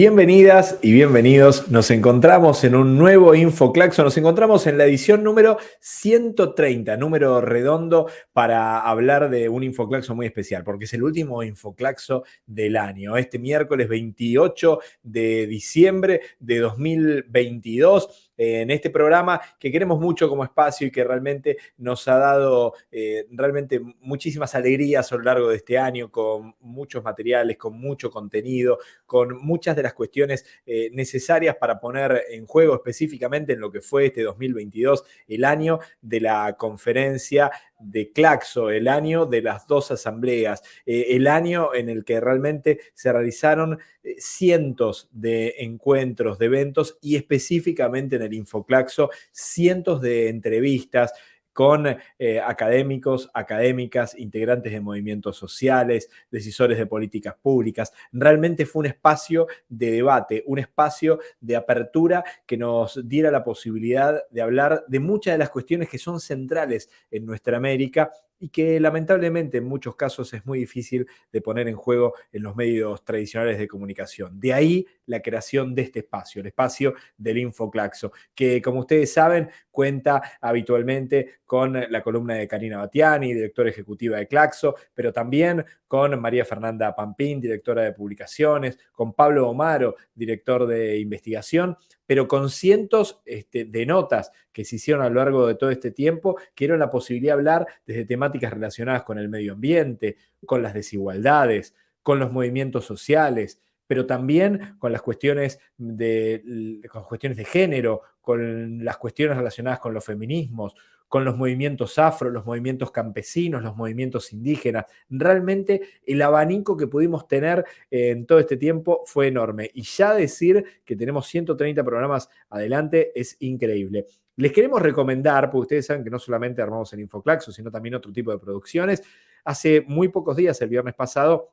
Bienvenidas y bienvenidos. Nos encontramos en un nuevo InfoClaxo. Nos encontramos en la edición número 130, número redondo, para hablar de un InfoClaxo muy especial, porque es el último InfoClaxo del año. Este miércoles 28 de diciembre de 2022 en este programa que queremos mucho como espacio y que realmente nos ha dado eh, realmente muchísimas alegrías a lo largo de este año con muchos materiales, con mucho contenido, con muchas de las cuestiones eh, necesarias para poner en juego específicamente en lo que fue este 2022, el año de la conferencia de Claxo, el año de las dos asambleas, eh, el año en el que realmente se realizaron eh, cientos de encuentros, de eventos y específicamente en el Infoclaxo, cientos de entrevistas, con eh, académicos, académicas, integrantes de movimientos sociales, decisores de políticas públicas. Realmente fue un espacio de debate, un espacio de apertura que nos diera la posibilidad de hablar de muchas de las cuestiones que son centrales en nuestra América y que lamentablemente en muchos casos es muy difícil de poner en juego en los medios tradicionales de comunicación. De ahí la creación de este espacio, el espacio del Infoclaxo, que como ustedes saben cuenta habitualmente con la columna de Karina Batiani, directora ejecutiva de Claxo, pero también con María Fernanda Pampín, directora de publicaciones, con Pablo Omaro, director de investigación, pero con cientos este, de notas que se hicieron a lo largo de todo este tiempo, que dieron la posibilidad de hablar desde temáticas relacionadas con el medio ambiente, con las desigualdades, con los movimientos sociales, pero también con las cuestiones de, con cuestiones de género, con las cuestiones relacionadas con los feminismos, con los movimientos afro, los movimientos campesinos, los movimientos indígenas. Realmente el abanico que pudimos tener en todo este tiempo fue enorme. Y ya decir que tenemos 130 programas adelante es increíble. Les queremos recomendar, porque ustedes saben que no solamente armamos el Infoclaxo, sino también otro tipo de producciones. Hace muy pocos días, el viernes pasado,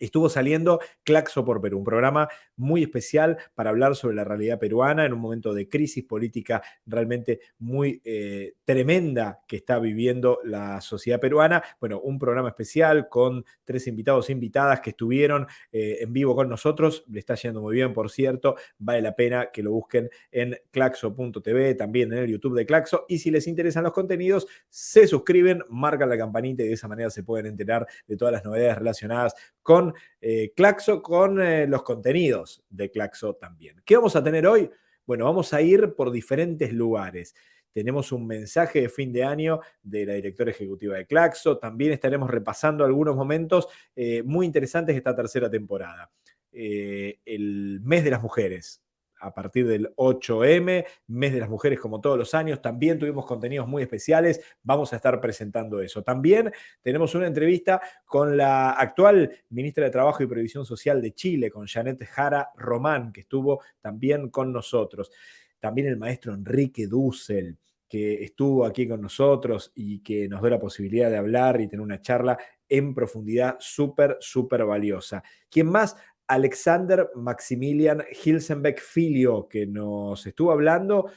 Estuvo saliendo Claxo por Perú, un programa muy especial para hablar sobre la realidad peruana en un momento de crisis política realmente muy eh, tremenda que está viviendo la sociedad peruana. Bueno, un programa especial con tres invitados e invitadas que estuvieron eh, en vivo con nosotros. Le está yendo muy bien, por cierto. Vale la pena que lo busquen en claxo.tv, también en el YouTube de Claxo. Y si les interesan los contenidos, se suscriben, marcan la campanita y de esa manera se pueden enterar de todas las novedades relacionadas con eh, Claxo, con eh, los contenidos de Claxo también. ¿Qué vamos a tener hoy? Bueno, vamos a ir por diferentes lugares. Tenemos un mensaje de fin de año de la directora ejecutiva de Claxo. También estaremos repasando algunos momentos eh, muy interesantes de esta tercera temporada. el mes de las mujeres, a partir del 8M, mes de las mujeres como todos los años. También tuvimos contenidos muy especiales, vamos a estar presentando eso. También tenemos una entrevista con la actual ministra de Trabajo y Previsión Social de Chile, con Janet Jara Román, que estuvo también con nosotros. También el maestro Enrique Dussel, que estuvo aquí con nosotros y que nos dio la posibilidad de hablar y tener una charla en profundidad súper, súper valiosa. ¿Quién más? Alexander Maximilian Hilsenbeck Filio, que nos estuvo hablando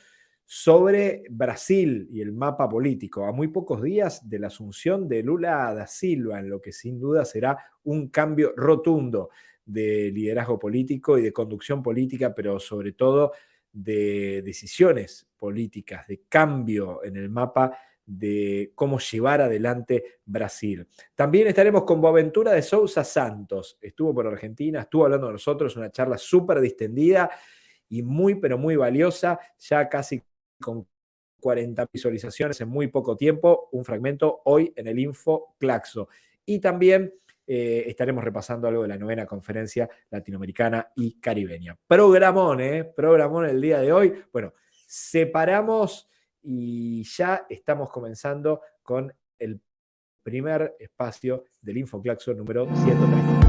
sobre Brasil y el mapa político, a muy pocos días de la asunción de Lula da Silva, en lo que sin duda será un cambio rotundo de liderazgo político y de conducción política, pero sobre todo de decisiones políticas, de cambio en el mapa de cómo llevar adelante Brasil. También estaremos con Boaventura de Sousa Santos. Estuvo por Argentina, estuvo hablando de nosotros, una charla súper distendida y muy, pero muy valiosa, ya casi con 40 visualizaciones en muy poco tiempo, un fragmento hoy en el Info Claxo. Y también eh, estaremos repasando algo de la novena conferencia latinoamericana y caribeña. Programón, ¿eh? Programón el día de hoy. Bueno, separamos y ya estamos comenzando con el primer espacio del InfoClaxo número 130.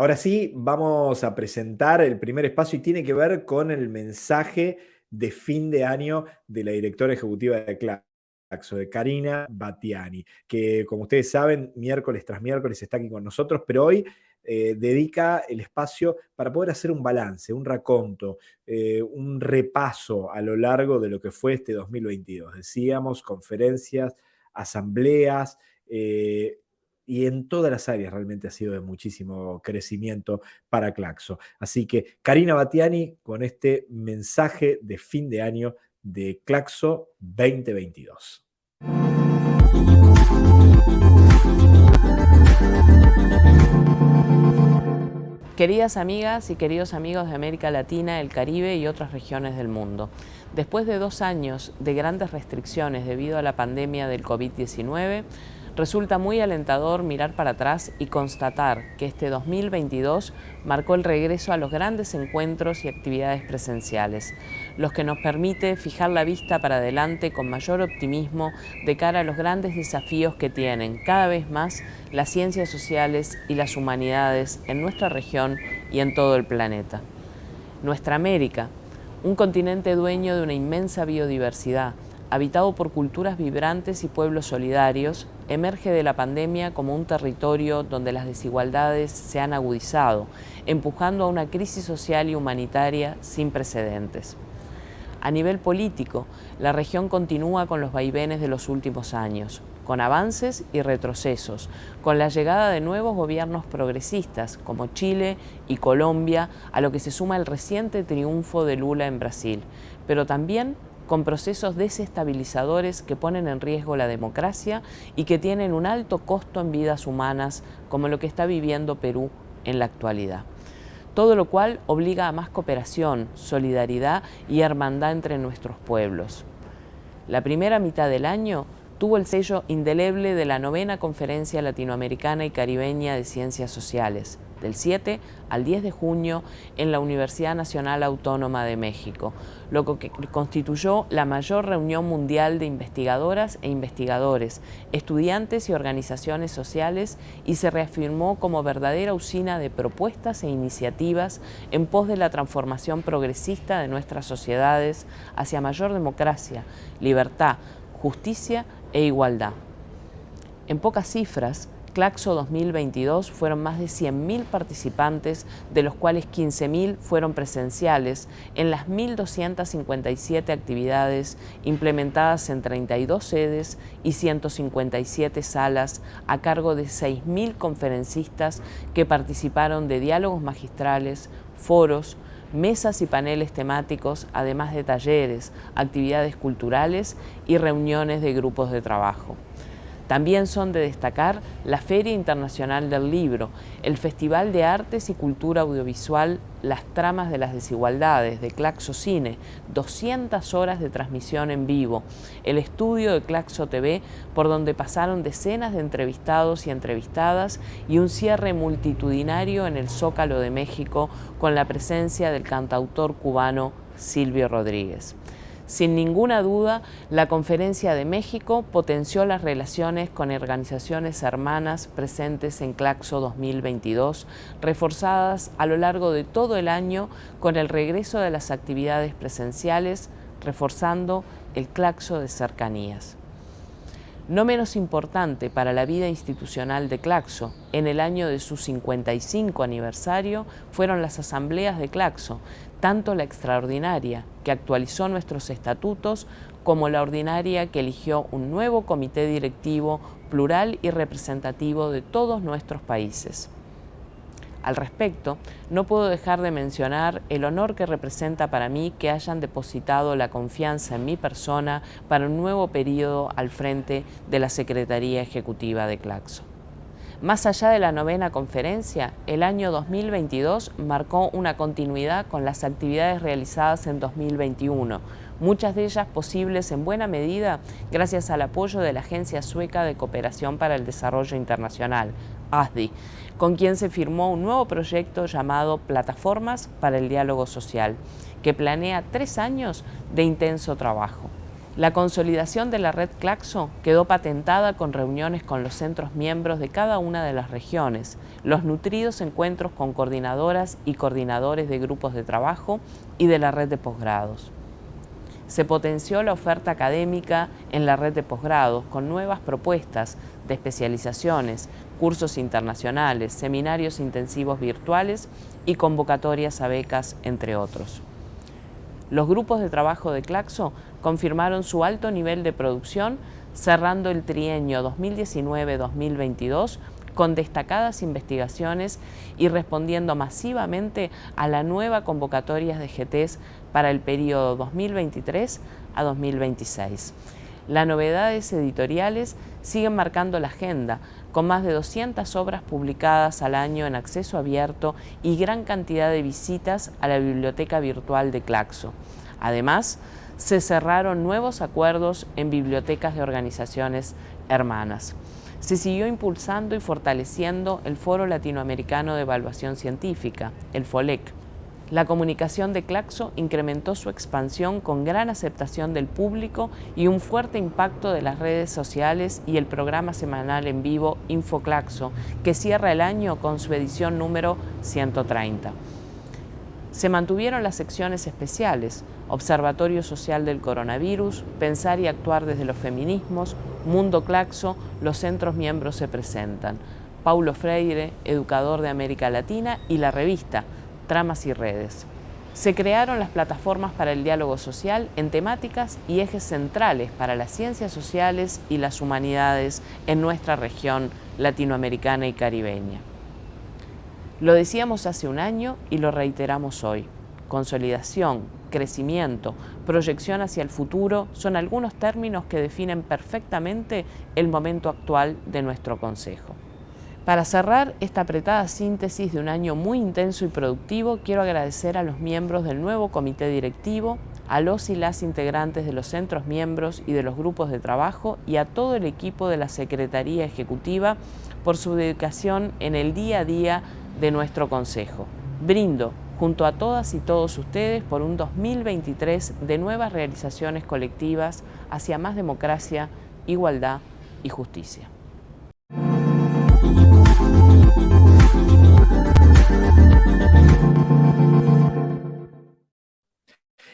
Ahora sí, vamos a presentar el primer espacio y tiene que ver con el mensaje de fin de año de la directora ejecutiva de Claxo, de Karina Batiani, que como ustedes saben, miércoles tras miércoles está aquí con nosotros, pero hoy eh, dedica el espacio para poder hacer un balance, un raconto, eh, un repaso a lo largo de lo que fue este 2022. Decíamos, conferencias, asambleas, eh, y en todas las áreas realmente ha sido de muchísimo crecimiento para Claxo. Así que Karina Batiani con este mensaje de fin de año de Claxo 2022. Queridas amigas y queridos amigos de América Latina, el Caribe y otras regiones del mundo, después de dos años de grandes restricciones debido a la pandemia del COVID-19, Resulta muy alentador mirar para atrás y constatar que este 2022 marcó el regreso a los grandes encuentros y actividades presenciales, los que nos permite fijar la vista para adelante con mayor optimismo de cara a los grandes desafíos que tienen cada vez más las ciencias sociales y las humanidades en nuestra región y en todo el planeta. Nuestra América, un continente dueño de una inmensa biodiversidad, habitado por culturas vibrantes y pueblos solidarios, emerge de la pandemia como un territorio donde las desigualdades se han agudizado, empujando a una crisis social y humanitaria sin precedentes. A nivel político, la región continúa con los vaivenes de los últimos años, con avances y retrocesos, con la llegada de nuevos gobiernos progresistas como Chile y Colombia, a lo que se suma el reciente triunfo de Lula en Brasil, pero también con procesos desestabilizadores que ponen en riesgo la democracia y que tienen un alto costo en vidas humanas, como lo que está viviendo Perú en la actualidad. Todo lo cual obliga a más cooperación, solidaridad y hermandad entre nuestros pueblos. La primera mitad del año tuvo el sello indeleble de la novena Conferencia Latinoamericana y Caribeña de Ciencias Sociales, del 7 al 10 de junio en la Universidad Nacional Autónoma de México, lo que constituyó la mayor reunión mundial de investigadoras e investigadores, estudiantes y organizaciones sociales y se reafirmó como verdadera usina de propuestas e iniciativas en pos de la transformación progresista de nuestras sociedades hacia mayor democracia, libertad, justicia e igualdad. En pocas cifras, Claxo 2022 fueron más de 100.000 participantes, de los cuales 15.000 fueron presenciales en las 1.257 actividades implementadas en 32 sedes y 157 salas a cargo de 6.000 conferencistas que participaron de diálogos magistrales, foros, mesas y paneles temáticos, además de talleres, actividades culturales y reuniones de grupos de trabajo. También son de destacar la Feria Internacional del Libro, el Festival de Artes y Cultura Audiovisual Las Tramas de las Desigualdades de Claxo Cine, 200 horas de transmisión en vivo, el estudio de Claxo TV por donde pasaron decenas de entrevistados y entrevistadas y un cierre multitudinario en el Zócalo de México con la presencia del cantautor cubano Silvio Rodríguez. Sin ninguna duda, la Conferencia de México potenció las relaciones con organizaciones hermanas presentes en Claxo 2022, reforzadas a lo largo de todo el año con el regreso de las actividades presenciales, reforzando el Claxo de cercanías. No menos importante para la vida institucional de Claxo, en el año de su 55 aniversario, fueron las asambleas de Claxo, tanto la extraordinaria, que actualizó nuestros estatutos, como la ordinaria, que eligió un nuevo comité directivo plural y representativo de todos nuestros países. Al respecto, no puedo dejar de mencionar el honor que representa para mí que hayan depositado la confianza en mi persona para un nuevo periodo al frente de la Secretaría Ejecutiva de Claxo. Más allá de la novena conferencia, el año 2022 marcó una continuidad con las actividades realizadas en 2021, muchas de ellas posibles en buena medida gracias al apoyo de la Agencia Sueca de Cooperación para el Desarrollo Internacional, ASDI, con quien se firmó un nuevo proyecto llamado Plataformas para el Diálogo Social, que planea tres años de intenso trabajo. La consolidación de la red Claxo quedó patentada con reuniones con los centros miembros de cada una de las regiones, los nutridos encuentros con coordinadoras y coordinadores de grupos de trabajo y de la red de posgrados. Se potenció la oferta académica en la red de posgrados con nuevas propuestas de especializaciones, cursos internacionales, seminarios intensivos virtuales y convocatorias a becas, entre otros. Los grupos de trabajo de Claxo confirmaron su alto nivel de producción cerrando el trienio 2019-2022 con destacadas investigaciones y respondiendo masivamente a la nueva convocatoria de GTs para el periodo 2023 a 2026. Las novedades editoriales siguen marcando la agenda, con más de 200 obras publicadas al año en acceso abierto y gran cantidad de visitas a la biblioteca virtual de Claxo. Además, se cerraron nuevos acuerdos en bibliotecas de organizaciones hermanas. Se siguió impulsando y fortaleciendo el Foro Latinoamericano de Evaluación Científica, el FOLEC, la comunicación de Claxo incrementó su expansión con gran aceptación del público y un fuerte impacto de las redes sociales y el programa semanal en vivo InfoClaxo, que cierra el año con su edición número 130. Se mantuvieron las secciones especiales, Observatorio Social del Coronavirus, Pensar y Actuar desde los Feminismos, Mundo Claxo, los centros miembros se presentan. Paulo Freire, educador de América Latina, y la revista, tramas y redes. Se crearon las plataformas para el diálogo social en temáticas y ejes centrales para las ciencias sociales y las humanidades en nuestra región latinoamericana y caribeña. Lo decíamos hace un año y lo reiteramos hoy. Consolidación, crecimiento, proyección hacia el futuro son algunos términos que definen perfectamente el momento actual de nuestro Consejo. Para cerrar esta apretada síntesis de un año muy intenso y productivo, quiero agradecer a los miembros del nuevo comité directivo, a los y las integrantes de los centros miembros y de los grupos de trabajo y a todo el equipo de la Secretaría Ejecutiva por su dedicación en el día a día de nuestro Consejo. Brindo junto a todas y todos ustedes por un 2023 de nuevas realizaciones colectivas hacia más democracia, igualdad y justicia.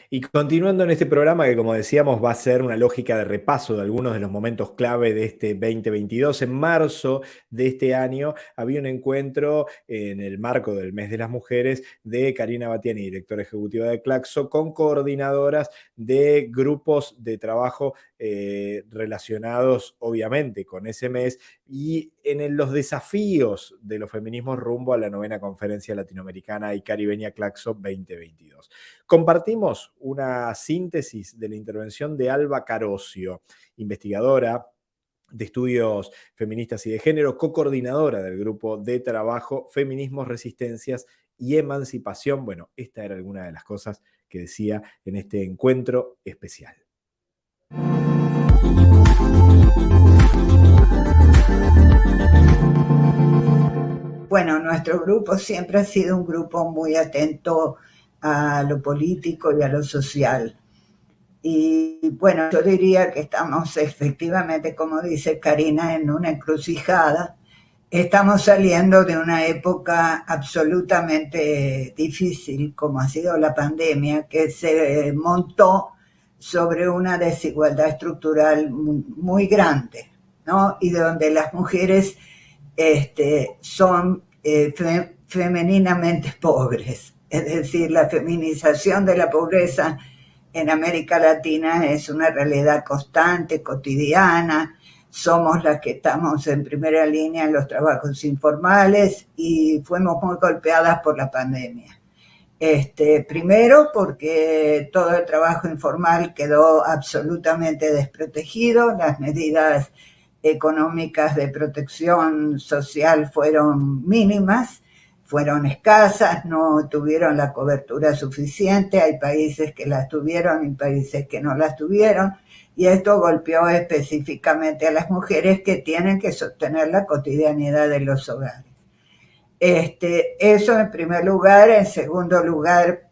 Y continuando en este programa que como decíamos va a ser una lógica de repaso de algunos de los momentos clave de este 2022, en marzo de este año había un encuentro en el marco del mes de las mujeres de Karina Batiani, directora ejecutiva de Claxo, con coordinadoras de grupos de trabajo eh, relacionados obviamente con ese mes y en los desafíos de los feminismos rumbo a la novena conferencia latinoamericana y caribeña Claxo 2022. Compartimos una síntesis de la intervención de Alba Carosio, investigadora de estudios feministas y de género, co-coordinadora del grupo de trabajo Feminismos, Resistencias y Emancipación. Bueno, esta era alguna de las cosas que decía en este encuentro especial. Bueno, nuestro grupo siempre ha sido un grupo muy atento a lo político y a lo social. Y bueno, yo diría que estamos efectivamente, como dice Karina, en una encrucijada. Estamos saliendo de una época absolutamente difícil, como ha sido la pandemia, que se montó sobre una desigualdad estructural muy, grande, ¿no? Y donde las mujeres este, son eh, femeninamente pobres. Es decir, la feminización de la pobreza en América Latina es una realidad constante, cotidiana. Somos las que estamos en primera línea en los trabajos informales y fuimos muy golpeadas por la pandemia. Este, primero porque todo el trabajo informal quedó absolutamente desprotegido, las medidas económicas de protección social fueron mínimas, fueron escasas, no tuvieron la cobertura suficiente, hay países que las tuvieron y países que no las tuvieron, y esto golpeó específicamente a las mujeres que tienen que sostener la cotidianidad de los hogares. Este, eso en primer lugar. En segundo lugar,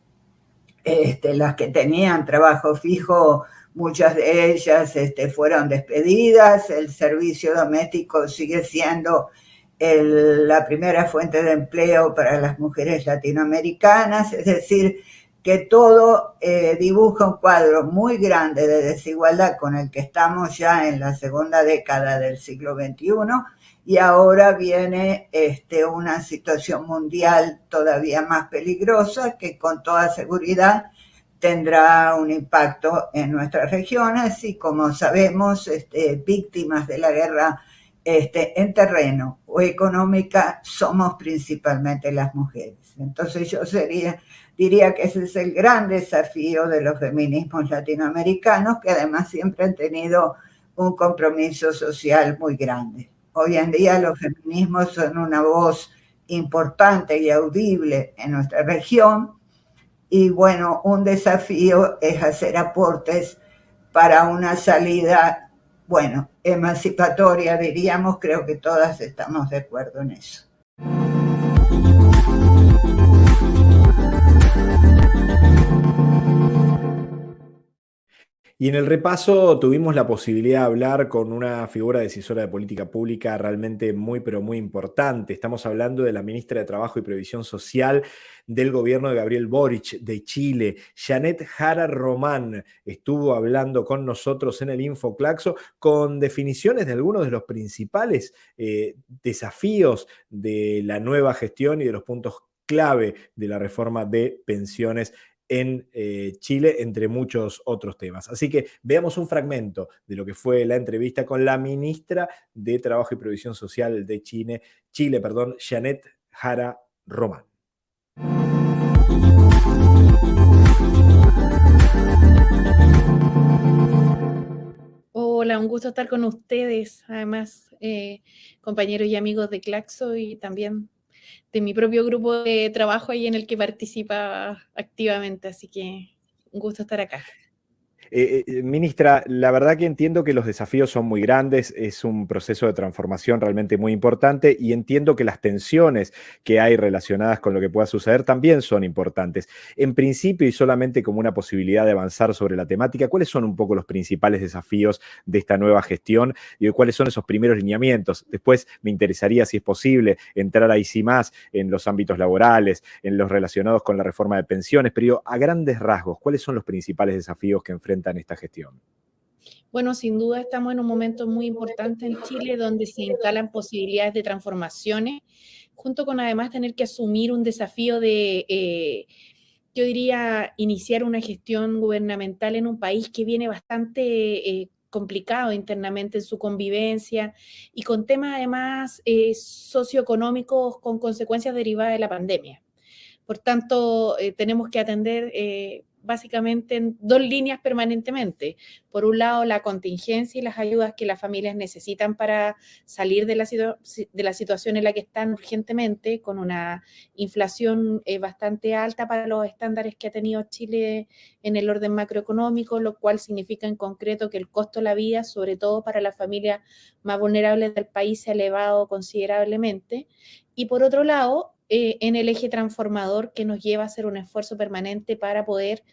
este, las que tenían trabajo fijo muchas de ellas este, fueron despedidas, el servicio doméstico sigue siendo la primera fuente de empleo para las mujeres latinoamericanas, es decir, que todo eh, dibuja un cuadro muy grande de desigualdad con el que estamos ya en la segunda década del siglo XXI y ahora viene este, una situación mundial todavía más peligrosa que con toda seguridad tendrá un impacto en nuestras regiones y como sabemos, este, víctimas de la guerra este, en terreno o económica somos principalmente las mujeres. Entonces yo sería, diría que ese es el gran desafío de los feminismos latinoamericanos, que además siempre han tenido un compromiso social muy grande. Hoy en día los feminismos son una voz importante y audible en nuestra región y bueno, un desafío es hacer aportes para una salida bueno, emancipatoria, diríamos, creo que todas estamos de acuerdo en eso. Y en el repaso tuvimos la posibilidad de hablar con una figura decisora de política pública realmente muy, pero muy importante. Estamos hablando de la ministra de Trabajo y Previsión Social del gobierno de Gabriel Boric de Chile. Janet Jara Román estuvo hablando con nosotros en el Infoclaxo con definiciones de algunos de los principales eh, desafíos de la nueva gestión y de los puntos clave de la reforma de pensiones en eh, Chile, entre muchos otros temas. Así que veamos un fragmento de lo que fue la entrevista con la ministra de Trabajo y Previsión Social de Chile, Chile, perdón, Janet Jara Román. Hola, un gusto estar con ustedes, además eh, compañeros y amigos de Claxo y también de mi propio grupo de trabajo ahí en el que participa activamente, así que un gusto estar acá. Eh, eh, ministra, la verdad que entiendo que los desafíos son muy grandes, es un proceso de transformación realmente muy importante y entiendo que las tensiones que hay relacionadas con lo que pueda suceder también son importantes. En principio y solamente como una posibilidad de avanzar sobre la temática, ¿cuáles son un poco los principales desafíos de esta nueva gestión y cuáles son esos primeros lineamientos? Después me interesaría, si es posible, entrar ahí sí más en los ámbitos laborales, en los relacionados con la reforma de pensiones, pero a grandes rasgos, ¿cuáles son los principales desafíos que enfrenta en esta gestión? Bueno, sin duda estamos en un momento muy importante en Chile donde se instalan posibilidades de transformaciones, junto con además tener que asumir un desafío de, eh, yo diría, iniciar una gestión gubernamental en un país que viene bastante eh, complicado internamente en su convivencia y con temas además eh, socioeconómicos con consecuencias derivadas de la pandemia. Por tanto, tenemos que atender básicamente en dos líneas permanentemente. Por un lado, la contingencia y las ayudas que las familias necesitan para salir de la, situación en la que están urgentemente, con una inflación eh, bastante alta para los estándares que ha tenido Chile en el orden macroeconómico, lo cual significa en concreto que el costo de la vida, sobre todo para las familias más vulnerables del país, se ha elevado considerablemente. Y por otro lado, eh, en el eje transformador que nos lleva a hacer un esfuerzo permanente para poder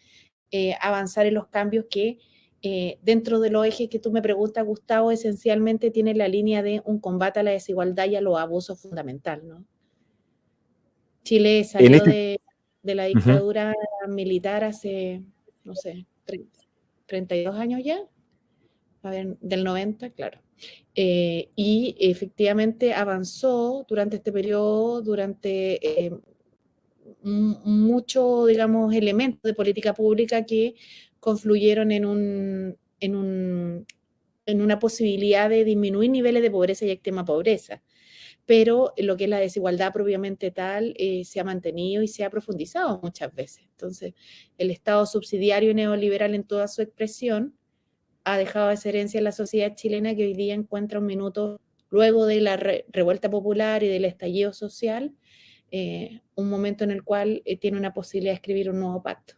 eh, avanzar en los cambios que eh, dentro de los ejes que tú me preguntas, Gustavo, esencialmente tiene la línea de un combate a la desigualdad y a los abusos fundamental, ¿no? Chile salió este de, la dictadura militar hace, no sé, 32 años ya, del 90, claro. Eh, y efectivamente avanzó durante este periodo, durante eh, muchos, digamos, elementos de política pública que confluyeron en, un, en, un, en una posibilidad de disminuir niveles de pobreza y extrema pobreza. Pero lo que es la desigualdad propiamente tal eh, se ha mantenido y se ha profundizado muchas veces. Entonces, el Estado subsidiario neoliberal en toda su expresión ha dejado esa herencia en la sociedad chilena que hoy día encuentra un minuto luego de la revuelta popular y del estallido social, eh, un momento en el cual eh, tiene una posibilidad de escribir un nuevo pacto.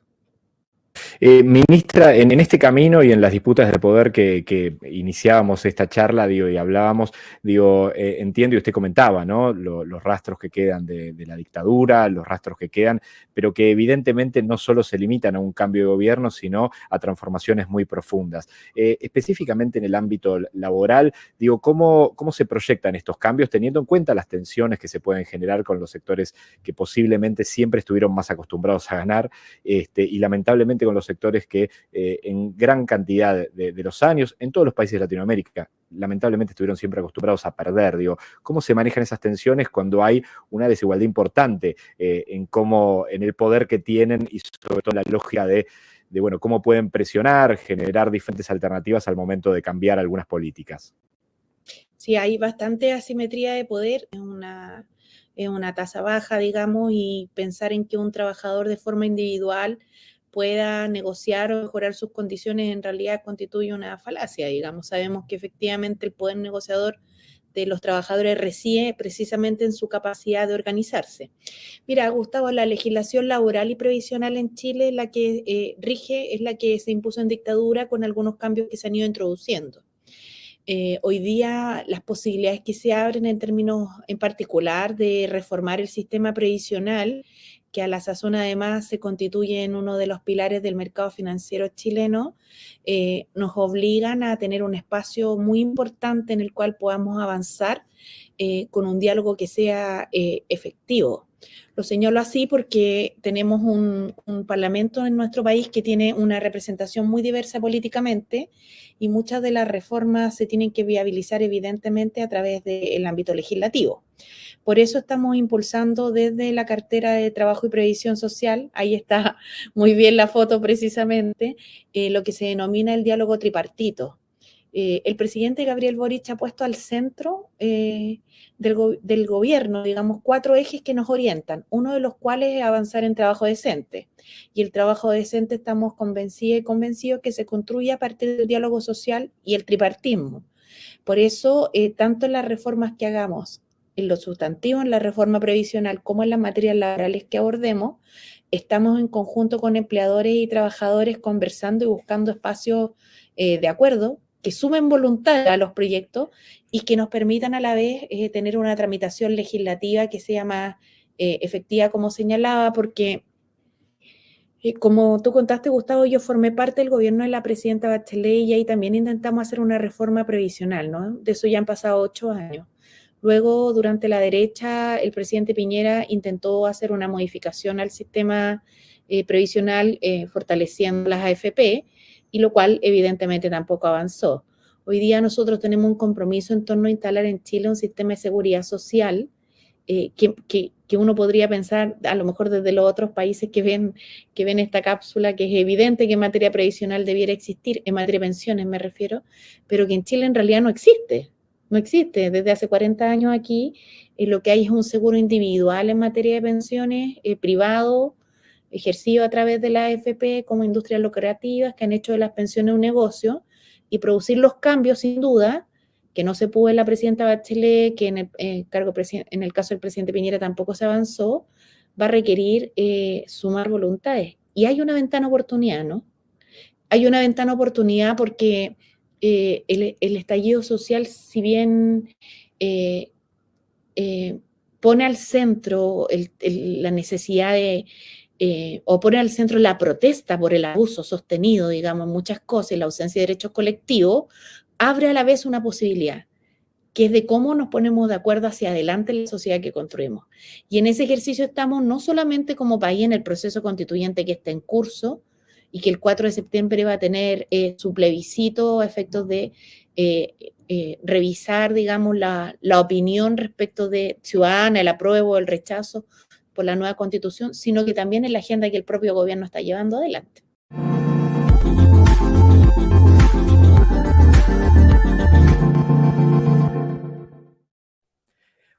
Eh, ministra, en, este camino y en las disputas de poder que, iniciábamos esta charla digo, y hablábamos, digo, eh, entiendo y usted comentaba, ¿no? los rastros que quedan de, la dictadura, los rastros que quedan, pero que evidentemente no solo se limitan a un cambio de gobierno, sino a transformaciones muy profundas. Eh, específicamente en el ámbito laboral, digo, ¿cómo, ¿cómo se proyectan estos cambios teniendo en cuenta las tensiones que se pueden generar con los sectores que posiblemente siempre estuvieron más acostumbrados a ganar este, y lamentablemente con los sectores que eh, en gran cantidad de, los años, en todos los países de Latinoamérica, lamentablemente estuvieron siempre acostumbrados a perder. Digo, ¿cómo se manejan esas tensiones cuando hay una desigualdad importante eh, en cómo, en el poder que tienen y sobre todo la lógica de, de, bueno, cómo pueden presionar, generar diferentes alternativas al momento de cambiar algunas políticas? Sí, hay bastante asimetría de poder, es una, es una tasa baja, digamos, y pensar en que un trabajador de forma individual pueda negociar o mejorar sus condiciones en realidad constituye una falacia, digamos. Sabemos que efectivamente el poder negociador de los trabajadores reside precisamente en su capacidad de organizarse. Mira, Gustavo, la legislación laboral y previsional en Chile, la que eh, rige, es la que se impuso en dictadura con algunos cambios que se han ido introduciendo. Eh, hoy día las posibilidades que se abren en términos en particular de reformar el sistema previsional, que a la sazón además se constituye en uno de los pilares del mercado financiero chileno, eh, nos obligan a tener un espacio muy importante en el cual podamos avanzar eh, con un diálogo que sea efectivo. Lo señalo así porque tenemos un, parlamento en nuestro país que tiene una representación muy diversa políticamente y muchas de las reformas se tienen que viabilizar evidentemente a través del ámbito legislativo. Por eso estamos impulsando desde la cartera de Trabajo y Previsión Social, ahí está muy bien la foto precisamente, eh, lo que se denomina el diálogo tripartito. Eh, el presidente Gabriel Boric ha puesto al centro eh, del, gobierno, digamos, cuatro ejes que nos orientan, uno de los cuales es avanzar en trabajo decente. Y el trabajo decente estamos convencidos y convencidos que se construye a partir del diálogo social y el tripartismo. Por eso, eh, tanto en las reformas que hagamos, en lo sustantivo, en la reforma previsional, como en las materias laborales que abordemos, estamos en conjunto con empleadores y trabajadores conversando y buscando espacios de acuerdo que sumen voluntad a los proyectos y que nos permitan a la vez eh, tener una tramitación legislativa que sea más eh, efectiva, como señalaba, porque eh, como tú contaste, Gustavo, yo formé parte del gobierno de la presidenta Bachelet y ahí también intentamos hacer una reforma previsional, ¿no? De eso ya han pasado ocho años. Luego, durante la derecha, el presidente Piñera intentó hacer una modificación al sistema previsional fortaleciendo las AFP, y lo cual evidentemente tampoco avanzó. Hoy día nosotros tenemos un compromiso en torno a instalar en Chile un sistema de seguridad social eh, que, que, uno podría pensar, a lo mejor desde los otros países que ven, que ven esta cápsula, que es evidente que en materia previsional debiera existir, en materia de pensiones me refiero, pero que en Chile en realidad no existe. No existe. Desde hace 40 años aquí eh, lo que hay es un seguro individual en materia de pensiones, eh, privado, ejercido a través de la AFP como industrias lucrativas que han hecho de las pensiones un negocio y producir los cambios, sin duda, que no se pudo en la presidenta Bachelet, que en el, eh, cargo en el caso del presidente Piñera tampoco se avanzó, va a requerir eh, sumar voluntades. Y hay una ventana oportunidad, ¿no? Hay una ventana oportunidad porque eh, el, estallido social, si bien pone al centro la necesidad de eh, o pone al centro la protesta por el abuso sostenido, digamos, muchas cosas y la ausencia de derechos colectivos, abre a la vez una posibilidad, que es de cómo nos ponemos de acuerdo hacia adelante en la sociedad que construimos. Y en ese ejercicio estamos no solamente como país en el proceso constituyente que está en curso y que el 4 de septiembre va a tener eh, su plebiscito a efectos de eh, revisar, digamos, la, la, opinión respecto de ciudadana, el apruebo, el rechazo por la nueva constitución, sino que también en la agenda que el propio gobierno está llevando adelante.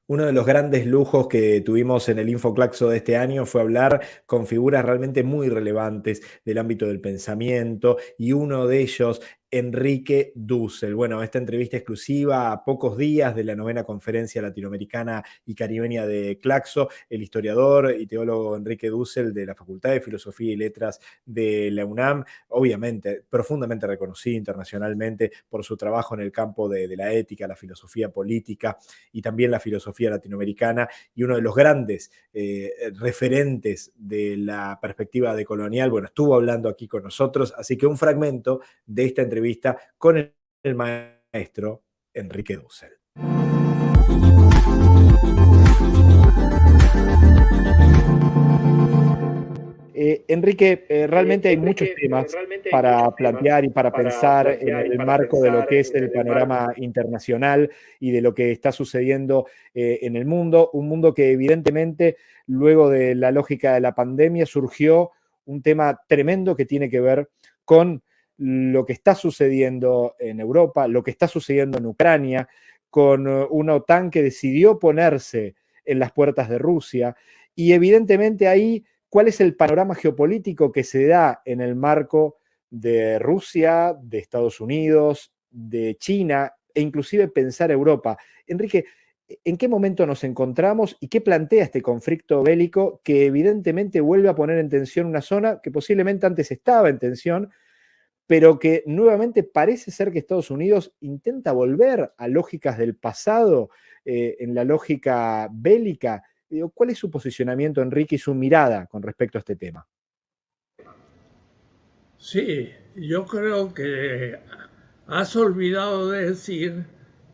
Uno de los grandes lujos que tuvimos en el Infoclaxo de este año fue hablar con figuras realmente muy relevantes del ámbito del pensamiento y uno de ellos Enrique Dussel. Bueno, esta entrevista exclusiva a pocos días de la novena conferencia latinoamericana y caribeña de Claxo, el historiador y teólogo Enrique Dussel de la Facultad de Filosofía y Letras de la UNAM, obviamente profundamente reconocido internacionalmente por su trabajo en el campo de, la ética, la filosofía política y también la filosofía latinoamericana y uno de los grandes eh, referentes de la perspectiva decolonial. Bueno, estuvo hablando aquí con nosotros, así que un fragmento de esta entrevista entrevista con el, maestro Enrique Dussel. Eh, Enrique, eh, realmente hay muchos temas para plantear y para, pensar en el marco de lo que es el panorama internacional y de lo que está sucediendo eh, en el mundo. Un mundo que evidentemente, luego de la lógica de la pandemia, surgió un tema tremendo que tiene que ver con lo que está sucediendo en Europa, lo que está sucediendo en Ucrania, con eh, una OTAN que decidió ponerse en las puertas de Rusia. Y evidentemente ahí, ¿cuál es el panorama geopolítico que se da en el marco de Rusia, de Estados Unidos, de China e inclusive pensar Europa? Enrique, ¿en qué momento nos encontramos y qué plantea este conflicto bélico que evidentemente vuelve a poner en tensión una zona que posiblemente antes estaba en tensión, pero que nuevamente parece ser que Estados Unidos intenta volver a lógicas del pasado, eh, en la lógica bélica. ¿Cuál es su posicionamiento, Enrique, y su mirada con respecto a este tema? Sí, yo creo que has olvidado de decir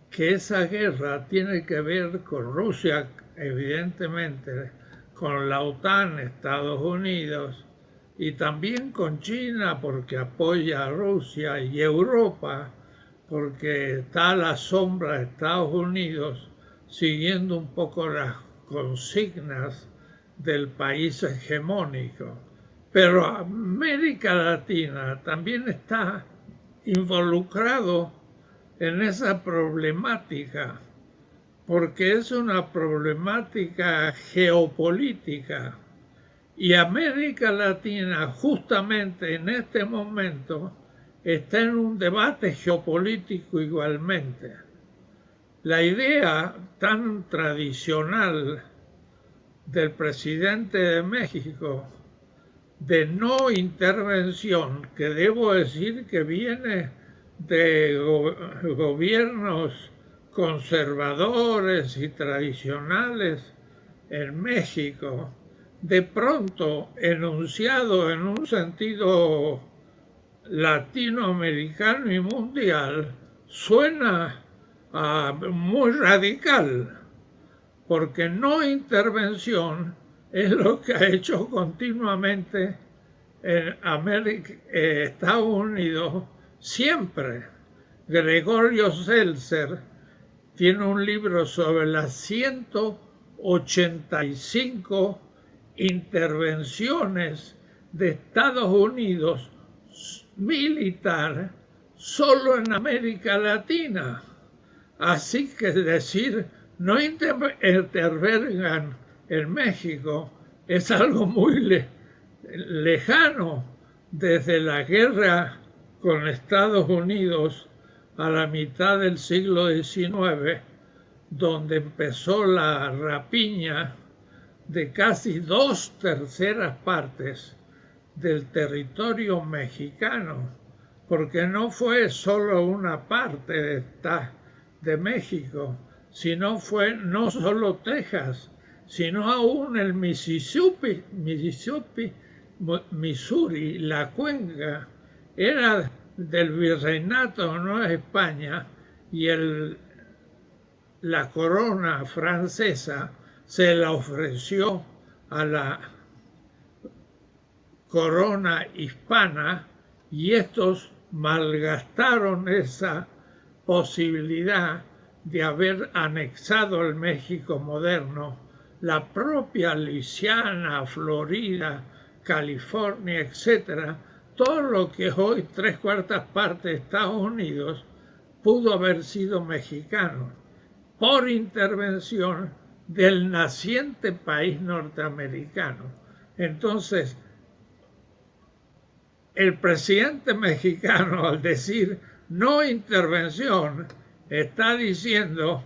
que esa guerra tiene que ver con Rusia, evidentemente, con la OTAN, Estados Unidos, y también con China porque apoya a Rusia y Europa porque está a la sombra de Estados Unidos siguiendo un poco las consignas del país hegemónico. Pero América Latina también está involucrado en esa problemática, porque es una problemática geopolítica y América Latina justamente en este momento está en un debate geopolítico igualmente. La idea tan tradicional del presidente de México de no intervención, que debo decir que viene de gobiernos conservadores y tradicionales en México, de pronto enunciado en un sentido latinoamericano y mundial, suena muy radical, porque no intervención es lo que ha hecho continuamente en eh, Estados Unidos siempre. Gregorio Seltzer tiene un libro sobre las 185 intervenciones de Estados Unidos militar solo en América Latina. Así que decir no intervengan en México es algo muy lejano desde la guerra con Estados Unidos a la mitad del siglo XIX, donde empezó la rapiña de casi dos terceras partes del territorio mexicano, porque no fue solo una parte de, de México, sino fue no solo Texas, sino aún el Mississippi, Missouri, la cuenca, era del virreinato no España y el, la corona francesa se la ofreció a la corona hispana y estos malgastaron esa posibilidad de haber anexado el México moderno, la propia Luisiana, Florida, California, etcétera, todo lo que hoy tres cuartas partes de Estados Unidos pudo haber sido mexicano por intervención del naciente país norteamericano. Entonces, el presidente mexicano al decir no intervención está diciendo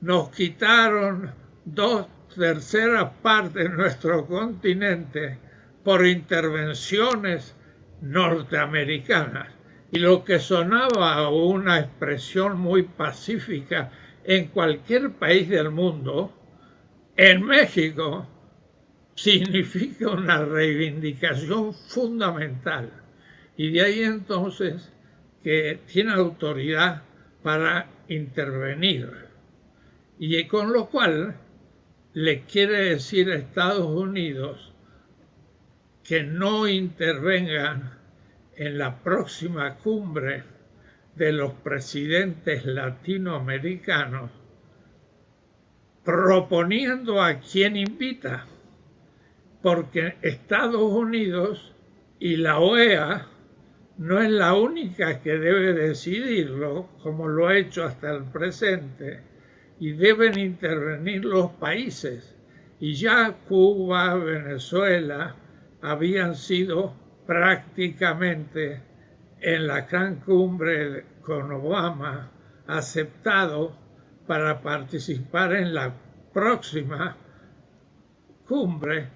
nos quitaron dos terceras partes de nuestro continente por intervenciones norteamericanas. Y lo que sonaba una expresión muy pacífica en cualquier país del mundo, en México significa una reivindicación fundamental. Y de ahí entonces que tiene autoridad para intervenir. Y con lo cual le quiere decir a Estados Unidos que no intervengan en la próxima cumbre de los presidentes latinoamericanos proponiendo a quien invita, porque Estados Unidos y la OEA no es la única que debe decidirlo, como lo ha hecho hasta el presente, y deben intervenir los países. Y ya Cuba, Venezuela habían sido prácticamente en la gran cumbre con Obama aceptado para participar en la próxima cumbre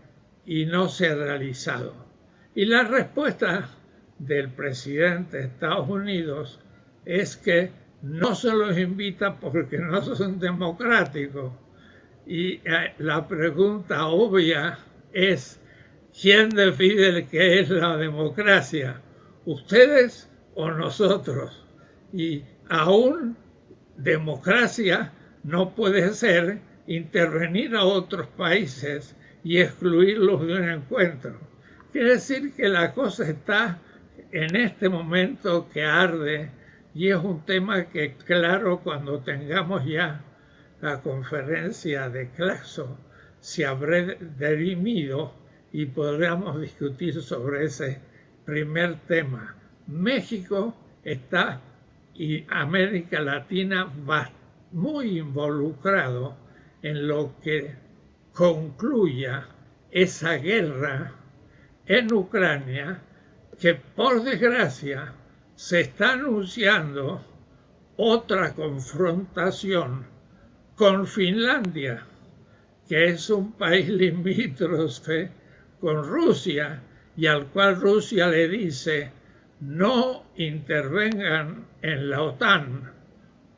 y no se ha realizado. Y la respuesta del presidente de Estados Unidos es que no se los invita porque no son democráticos. Y eh, la pregunta obvia es, ¿quién define qué es la democracia? ¿Ustedes o nosotros? Y aún democracia no puede ser intervenir a otros países y excluirlos de un encuentro. Quiere decir que la cosa está en este momento que arde y es un tema que claro cuando tengamos ya la conferencia de Claxo se habrá derimido y podremos discutir sobre ese primer tema. México está y América Latina va muy involucrado en lo que concluya esa guerra en Ucrania que por desgracia se está anunciando otra confrontación con Finlandia, que es un país limítrofe con Rusia y al cual Rusia le dice no intervengan en la OTAN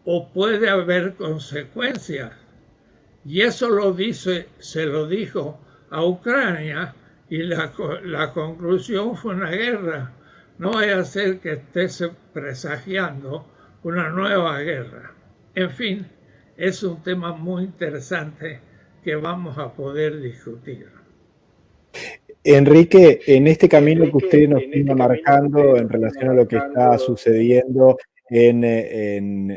o puede haber consecuencias. Y eso lo dice, se lo dijo a Ucrania y la, conclusión fue una guerra. No vaya a que estés presagiando una nueva guerra. En fin, es un tema muy interesante que vamos a poder discutir. Enrique, en este camino que usted nos está este marcando en relación a lo que está sucediendo en,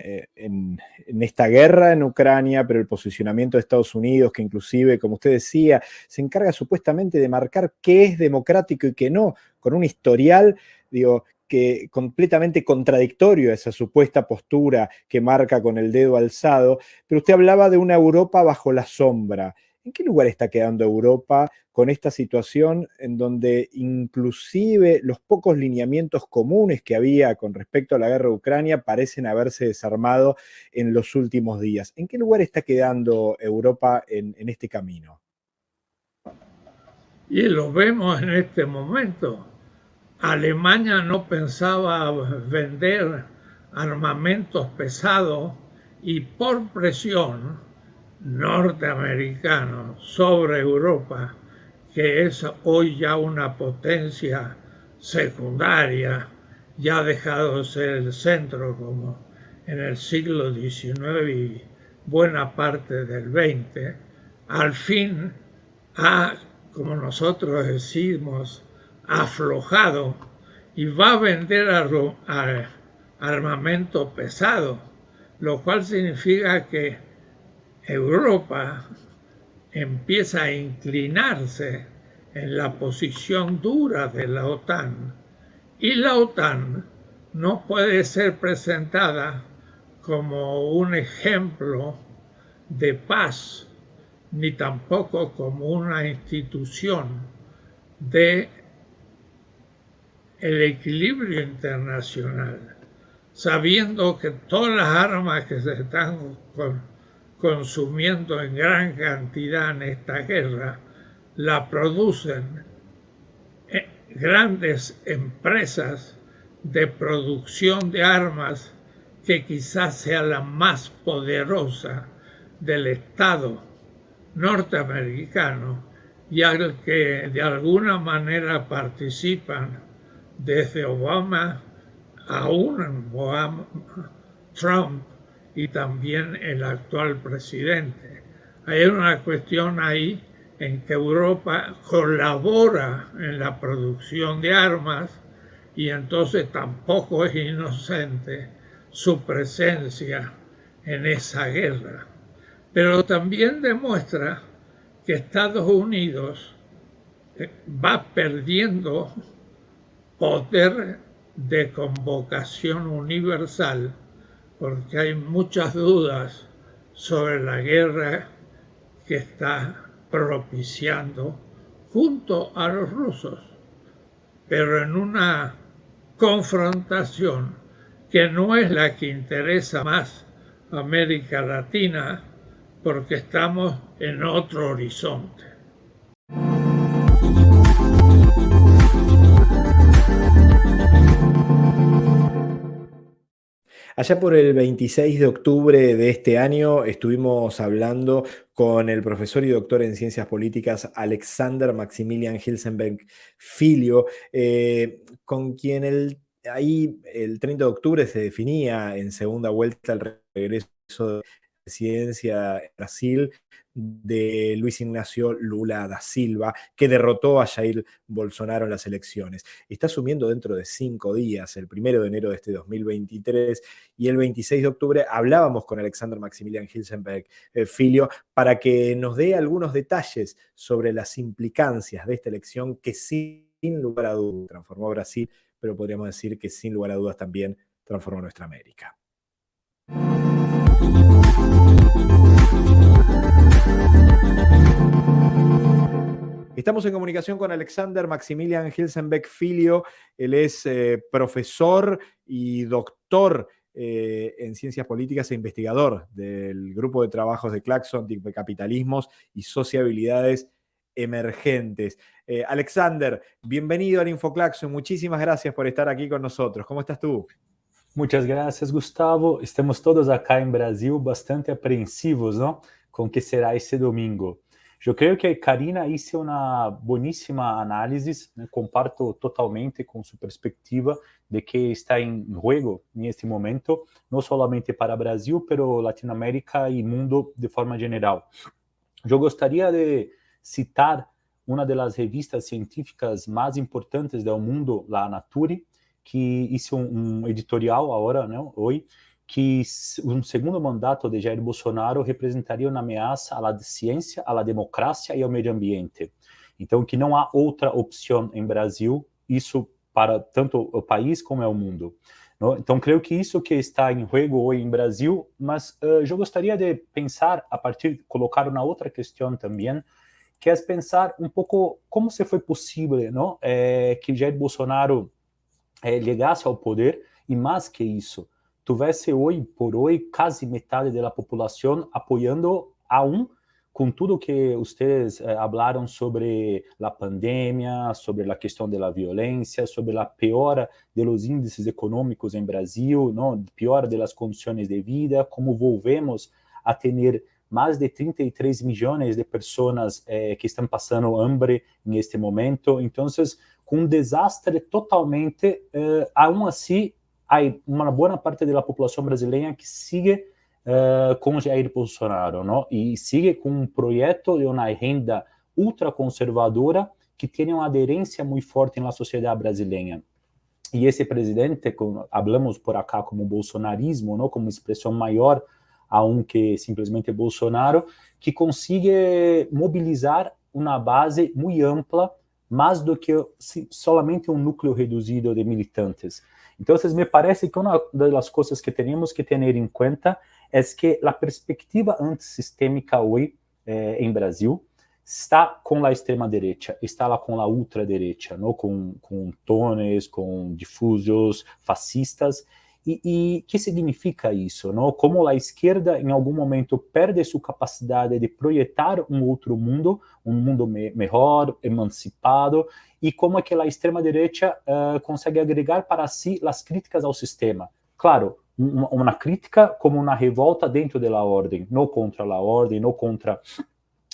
esta guerra en Ucrania, pero el posicionamiento de Estados Unidos, que inclusive, como usted decía, se encarga supuestamente de marcar qué es democrático y qué no, con un historial, digo, que completamente contradictorio a esa supuesta postura que marca con el dedo alzado, pero usted hablaba de una Europa bajo la sombra. ¿En qué lugar está quedando Europa con esta situación en donde inclusive los pocos lineamientos comunes que había con respecto a la guerra de Ucrania parecen haberse desarmado en los últimos días? ¿En qué lugar está quedando Europa en, en este camino? Y lo vemos en este momento. Alemania no pensaba vender armamentos pesados y por presión norteamericano sobre Europa, que es hoy ya una potencia secundaria, ya ha dejado de ser el centro como en el siglo XIX y buena parte del XX, al fin ha, como nosotros decimos, aflojado y va a vender armamento pesado, lo cual significa que Europa empieza a inclinarse en la posición dura de la OTAN y la OTAN no puede ser presentada como un ejemplo de paz ni tampoco como una institución de el equilibrio internacional, sabiendo que todas las armas que se están consumiendo en gran cantidad en esta guerra, la producen eh, grandes empresas de producción de armas que quizás sea la más poderosa del Estado norteamericano y al que de alguna manera participan desde Obama aún Trump y también el actual presidente. Hay una cuestión ahí en que Europa colabora en la producción de armas y entonces tampoco es inocente su presencia en esa guerra. Pero también demuestra que Estados Unidos eh, va perdiendo poder de convocación universal porque hay muchas dudas sobre la guerra que está propiciando junto a los rusos, pero en una confrontación que no es la que interesa más a América Latina porque estamos en otro horizonte. Allá por el 26 de octubre de este año estuvimos hablando con el profesor y doctor en ciencias políticas Alexander Maximilian Hilsenberg Filio, eh, con quien el, ahí el 30 de octubre se definía en segunda vuelta el regreso de presidencia en Brasil de Luis Ignacio Lula da Silva, que derrotó a Jair Bolsonaro en las elecciones. Está asumiendo dentro de cinco días, el primero de enero de este 2023, y el 26 de octubre hablábamos con Alexander Maximilian Hilsenberg eh, Filio para que nos dé algunos detalles sobre las implicancias de esta elección que sin lugar a dudas transformó a Brasil, pero podríamos decir que sin lugar a dudas también transformó nuestra América. Estamos en comunicación con Alexander Maximilian Hilsenbeck Filio. Él es eh, profesor y doctor eh, en ciencias políticas e investigador del grupo de trabajos de Claxon de capitalismos y sociabilidades emergentes. Eh, Alexander, bienvenido al InfoClaxon. Muchísimas gracias por estar aquí con nosotros. ¿Cómo estás tú? Muchas gracias, Gustavo. Estamos todos acá en Brasil bastante apreensivos, ¿no? Con que será ese domingo. Eu creio que Karina hizo uma boníssima análise, né? comparto totalmente com sua perspectiva de que está em jogo neste momento, não somente para Brasil, pero Latinoamérica e mundo de forma geral. Eu gostaria de citar uma das revistas científicas mais importantes do mundo, a Nature, que um, um editorial agora, né, hoje, que um segundo mandato de Jair Bolsonaro representaria uma ameaça à ciência, à democracia e ao meio ambiente. Então, que não há outra opção em Brasil, isso para tanto o país como é o mundo. Não? Então, creio que isso que está em jogo hoje em Brasil, mas uh, eu gostaria de pensar, a partir, colocar uma outra questão também, que é pensar um pouco como se foi possível não? É, que Jair Bolsonaro é, chegasse ao poder, e mais que isso, tivesse hoje por hoje quase metade da população apoiando a um com tudo que vocês eh, falaram sobre a pandemia, sobre a questão da violência, sobre a piora dos índices econômicos em Brasil, não? piora das condições de vida, como volvemos a ter mais de 33 milhões de pessoas eh, que estão passando hambre neste momento. Então, com um desastre totalmente, eh, aún assim, hay una buena parte de la población brasileña que sigue uh, con Jair Bolsonaro, ¿no? Y sigue con un proyecto de una agenda ultraconservadora que tiene una adherencia muy fuerte en la sociedad brasileña. Y ese presidente, como hablamos por acá como bolsonarismo, ¿no? Como expresión mayor aún que simplesmente Bolsonaro, que consigue mobilizar uma base muito ampla, mais do que solamente um núcleo reduzido de militantes. Entonces, me parece que una de las cosas que tenemos que tener en cuenta es que la perspectiva antissistémica hoy eh, Brasil está com la extrema direita, está lá com a ultraderecha, não? Com, com tones, com difusos, fascistas, e, e que significa isso? Não? Como a esquerda, em algum momento, perde sua capacidade de projetar um outro mundo, um mundo me melhor, emancipado, e como é que a extrema-direita uh, consegue agregar para si as críticas ao sistema. Claro, uma, uma crítica como uma revolta dentro da ordem, não contra a ordem, não contra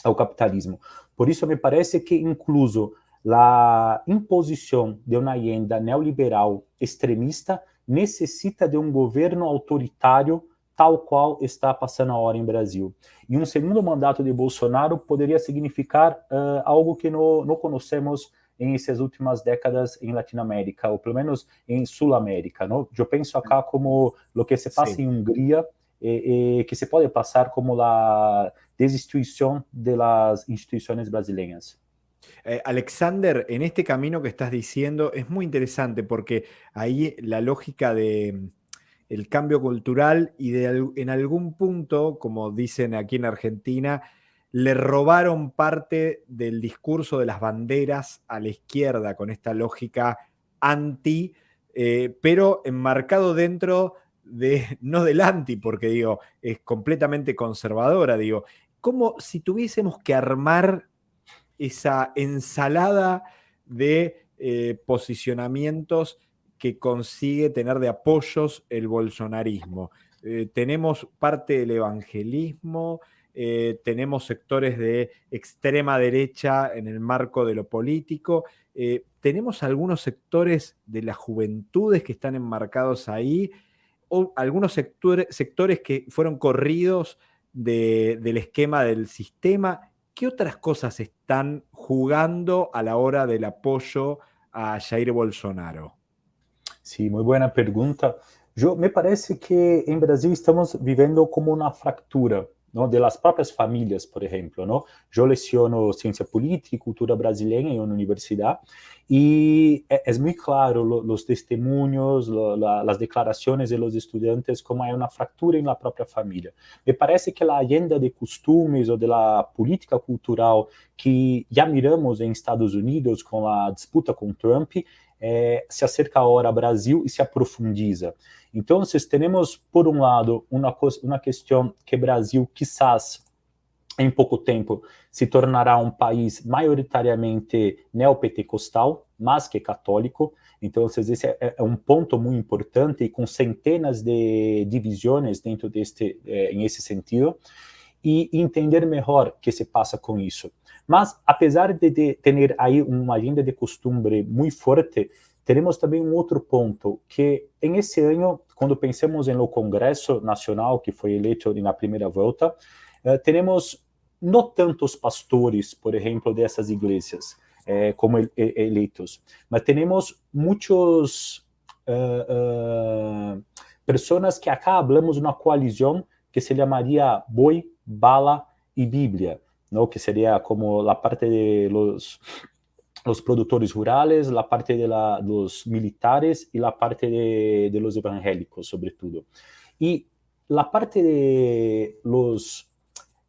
o capitalismo. Por isso, me parece que, incluso, a imposição de uma agenda neoliberal extremista necessita de um governo autoritário tal qual está passando a hora em Brasil. E um segundo mandato de Bolsonaro poderia significar uh, algo que não, não conhecemos em essas últimas décadas em Latinoamérica, ou pelo menos em Sul-América. Eu penso acá como o que se passa Sim. em Hungria, e, e, que se pode passar como a desinstituição das instituições brasileiras. Eh, Alexander, en este camino que estás diciendo es muy interesante porque ahí la lógica de el cambio cultural y de, en algún punto, como dicen aquí en Argentina, le robaron parte del discurso de las banderas a la izquierda con esta lógica anti, eh, pero enmarcado dentro de, no del anti, porque digo, es completamente conservadora, digo, como si tuviésemos que armar esa ensalada de eh, posicionamientos que consigue tener de apoyos el bolsonarismo. Eh, tenemos parte del evangelismo, eh, tenemos sectores de extrema derecha en el marco de lo político, tenemos algunos sectores de las juventudes que están enmarcados ahí, o algunos sectores que fueron corridos del esquema del sistema. ¿Qué otras cosas están jugando a la hora del apoyo a Jair Bolsonaro? Sí, muy buena pregunta. Me parece que en Brasil estamos viviendo como una fractura ¿no? de las propias familias, por ejemplo. ¿no? Yo leciono ciencia política y cultura brasileña en una universidad y e, es muy claro lo, los testimonios, lo, la, las declaraciones de los estudiantes, como hay una fractura en la propia familia. Me parece que la agenda de costumes o de la política cultural que ya miramos en Estados Unidos con la disputa con Trump, eh, se acerca ahora Brasil e se aprofundiza. Então, temos, por um lado, uma, uma questão que Brasil, quizás, em pouco tempo, se tornará um país maioritariamente neopentecostal, mas que católico. Então, esse é, é um ponto muito importante e com centenas de divisões dentro deste, é, em esse sentido. E entender melhor o que se passa com isso. Mas, apesar de, de ter aí uma agenda de costume muito forte, teremos também um outro ponto, que em esse ano, quando pensamos no Congresso Nacional, que foi eleito na primeira volta, eh, não tantos pastores, por exemplo, dessas igrejas, eh, como eleitos, mas temos muitos uh, uh, pessoas que acá hablamos uma coalizão que se chamaria Boi, Bala e Bíblia, ¿no? que sería como la parte de los, los productores rurales, la parte de la, los militares y la parte de, de, los evangélicos, sobre todo. Y la parte de los,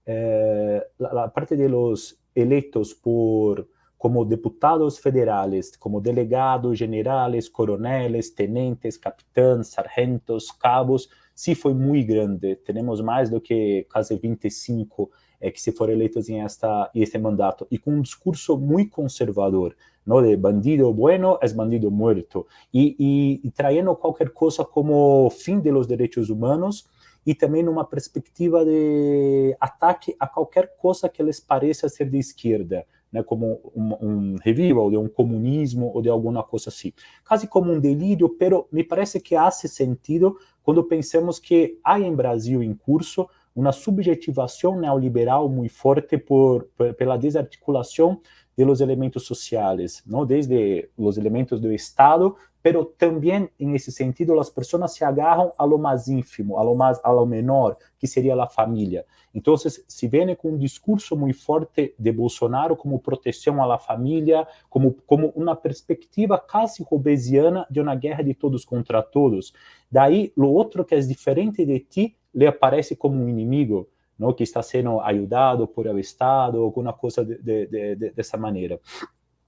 eh, la, parte de los electos por, como diputados federales, como delegados generales, coroneles, tenentes, capitães, sargentos, cabos, sí fue muy grande. Tenemos más do que casi 25 é, que se for eleitos em esta, este mandato, e com um discurso muito conservador, não de bandido bueno é bandido muerto, e, e, e qualquer coisa como fim de los direitos humanos, e também numa perspectiva de ataque a qualquer coisa que lhes pareça ser de esquerda, né, como um, um revival de um comunismo ou de alguma coisa assim. Quase como um delírio, pero me parece que faz sentido quando pensamos que há em Brasil em curso uma subjetivação neoliberal muito forte por, por, pela desarticulação de los elementos sociais, não desde os elementos do Estado, pero também, em esse sentido, as pessoas se agarram a lo mais ínfimo, a lo, mais, a lo menor, que seria a família. Então, se vem com um discurso muito forte de Bolsonaro como proteção à família, como, como uma perspectiva quase robesiana de uma guerra de todos contra todos. Daí, o outro que é diferente de ti, le aparece como um inimigo, não, que está sendo ajudado por el Estado, alguma coisa de, de, de, dessa maneira.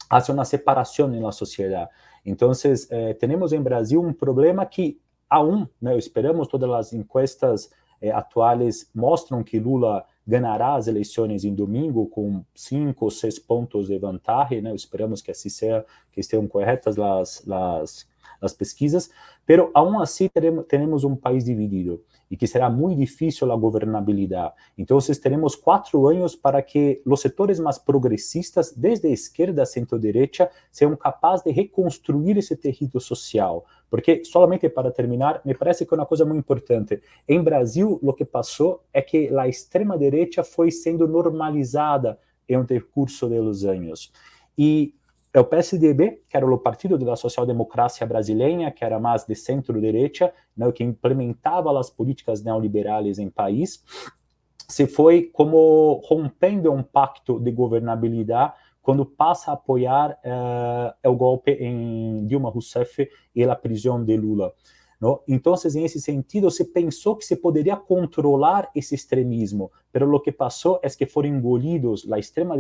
Há uma separação na sociedade. Então, eh, temos em Brasil um problema que, aún, né, esperamos todas as encuestas eh, atuais mostram que Lula ganhará as eleições em domingo com cinco ou seis pontos de vantagem, né? Esperamos que assim seja, que estejam corretas as, as, as pesquisas, pero aún assim teremos um país dividido e que será muito difícil a governabilidade. Então, teremos quatro anos para que os setores mais progressistas, desde a esquerda a centro-direita, sejam capazes de reconstruir esse tecido social. Porque, solamente para terminar, me parece que é uma coisa muito importante. Em Brasil, o que passou é que a extrema-direita foi sendo normalizada em um decurso dos anos. E é o PSDB, que era o partido da social-democracia brasileira, que era mais de centro-direita, né, que implementava as políticas neoliberais em país, se foi como rompendo um pacto de governabilidade quando passa a apoiar uh, o golpe em Dilma Rousseff e a prisão de Lula. ¿No? Entonces, en sentido, se pensó que se podría controlar ese extremismo, pero lo que pasó es que fueron engolidos, la extrema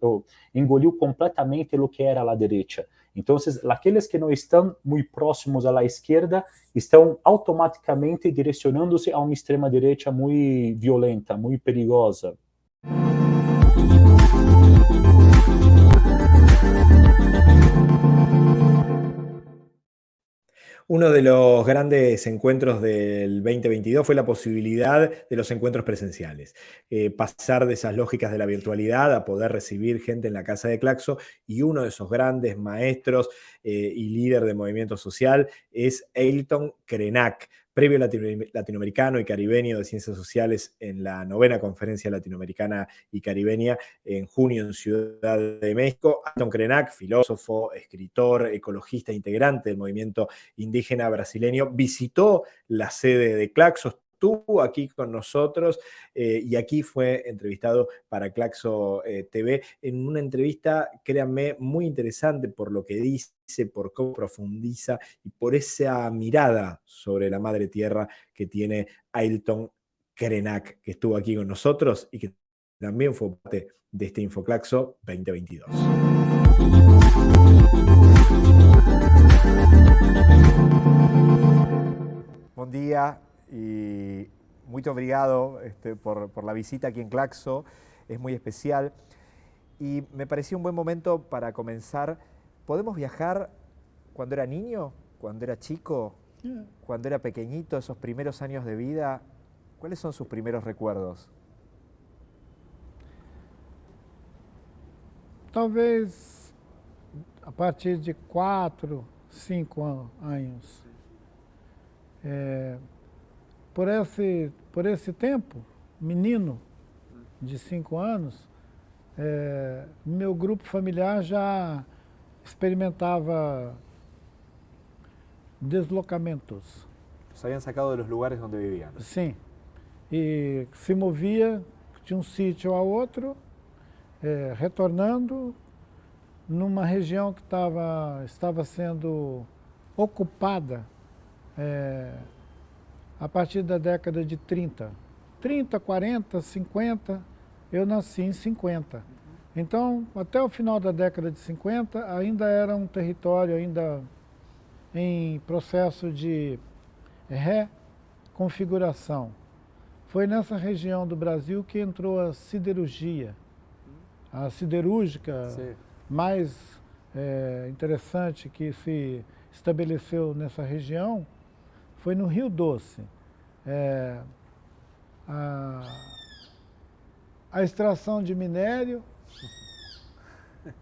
oh, engolió completamente lo que era la derecha. Entonces, aquellos que no están muy próximos a la izquierda están automáticamente direccionándose a una extrema derecha muy violenta, muy perigosa. Uno de los grandes encuentros del 2022 fue la posibilidad de los encuentros presenciales. Eh, pasar de esas lógicas de la virtualidad a poder recibir gente en la casa de Claxo y uno de esos grandes maestros eh, y líder de movimiento social es Ailton Krenak, Previo latinoamericano y caribeño de ciencias sociales en la novena conferencia latinoamericana y caribeña en junio en Ciudad de México. Anton Krenak, filósofo, escritor, ecologista, integrante del movimiento indígena brasileño, visitó la sede de Claxos, estuvo aquí con nosotros eh, y aquí fue entrevistado para Claxo eh, TV en una entrevista, créanme, muy interesante por lo que dice, por cómo profundiza y por esa mirada sobre la madre tierra que tiene Ailton Krenak, que estuvo aquí con nosotros y que también fue parte de este Infoclaxo 2022. Buen día, y muy obrigado este, por, por, la visita aquí en Claxo, es muy especial. Y me pareció un buen momento para comenzar. ¿Podemos viajar cuando era niño, cuando era chico, cuando era pequeñito, esos primeros años de vida? ¿Cuáles son sus primeros recuerdos? Talvez a partir de cuatro, cinco años. É, por esse, por esse tempo, menino de cinco anos, é, meu grupo familiar já experimentava deslocamentos. Saíam sacado dos lugares onde viviam? Sim. E se movia de um sítio a outro, é, retornando numa região que tava, estava sendo ocupada é, a partir da década de 30. 30, 40, 50, eu nasci em 50. Então, até o final da década de 50, ainda era um território ainda em processo de reconfiguração. Foi nessa região do Brasil que entrou a siderurgia. A siderúrgica Sim. mais é, interessante que se estabeleceu nessa região foi no Rio Doce. É, a, a extração de minério,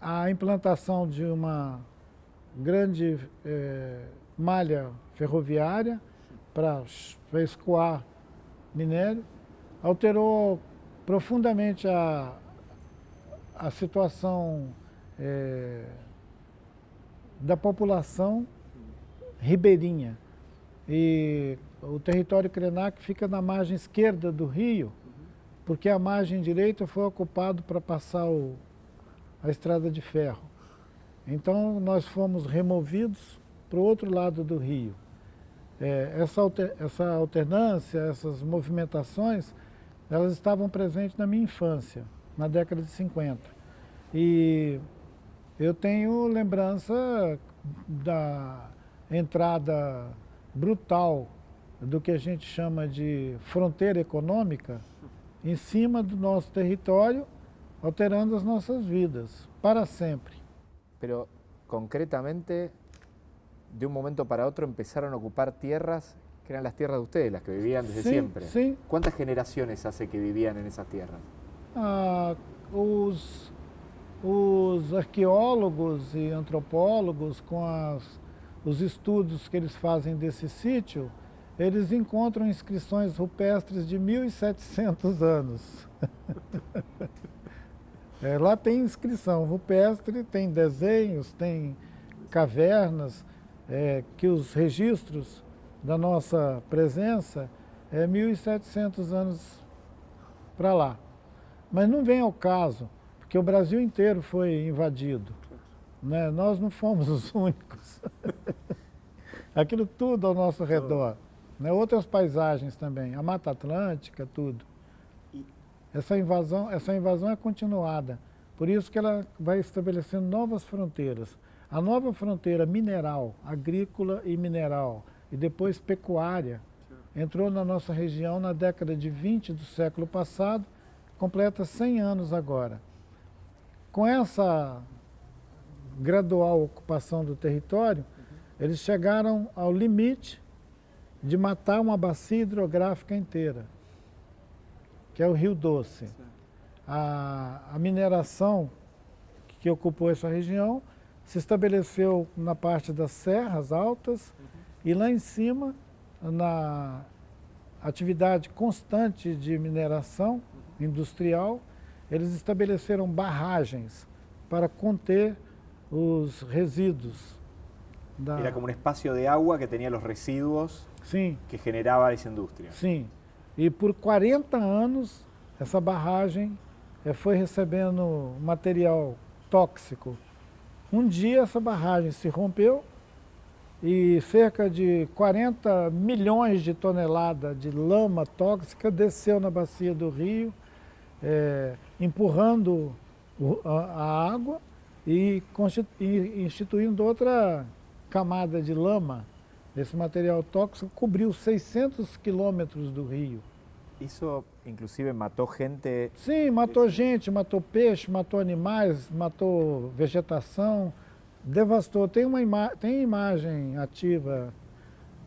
a implantação de uma grande é, malha ferroviária para escoar minério, alterou profundamente a, a situação é, da população ribeirinha. E o território Krenak fica na margem esquerda do rio, porque a margem direita foi ocupada para passar o, a estrada de ferro. Então nós fomos removidos para o outro lado do rio. É, essa, alter, essa alternância, essas movimentações, elas estavam presentes na minha infância, na década de 50. E eu tenho lembrança da, entrada brutal do que a gente chama de fronteira econômica em cima do nosso território, alterando as nossas vidas para sempre. Pero concretamente, de un momento para otro empezaron a ocupar tierras que eran las tierras de ustedes, las que vivían desde sí, siempre. Sí. ¿Cuántas generaciones hace que vivían en esas tierras? Ah, os, os arqueólogos e antropólogos com as os estudos que eles fazem desse sítio, eles encontram inscrições rupestres de 1.700 anos. é, lá tem inscrição rupestre, tem desenhos, tem cavernas, é, que os registros da nossa presença é 1.700 anos para lá. Mas não vem ao caso, porque o Brasil inteiro foi invadido. Né? Nós não fomos os únicos. Aquilo tudo ao nosso redor. Né? Outras paisagens também, a Mata Atlântica, tudo. Essa invasão, essa invasão é continuada. Por isso que ela vai estabelecendo novas fronteiras. A nova fronteira mineral, agrícola e mineral, e depois pecuária, entrou na nossa região na década de 20 do século passado, completa 100 anos agora. Com essa gradual ocupação do território, eles chegaram ao limite de matar uma bacia hidrográfica inteira, que é o Rio Doce. A, a mineração que ocupou essa região se estabeleceu na parte das serras altas e lá em cima, na atividade constante de mineração industrial, eles estabeleceram barragens para conter os resíduos. Da... Era como um espaço de água que tinha os resíduos Sim. que generava essa indústria. Sim. E por 40 anos, essa barragem eh, foi recebendo material tóxico. Um dia essa barragem se rompeu e cerca de 40 milhões de toneladas de lama tóxica desceu na bacia do rio, é, empurrando a água e instituindo outra camada de lama esse material tóxico cobriu 600 quilômetros do rio. Isso, inclusive, matou gente? Sim, matou gente, matou peixe, matou animais, matou vegetação, devastou. Tem uma ima tem imagem ativa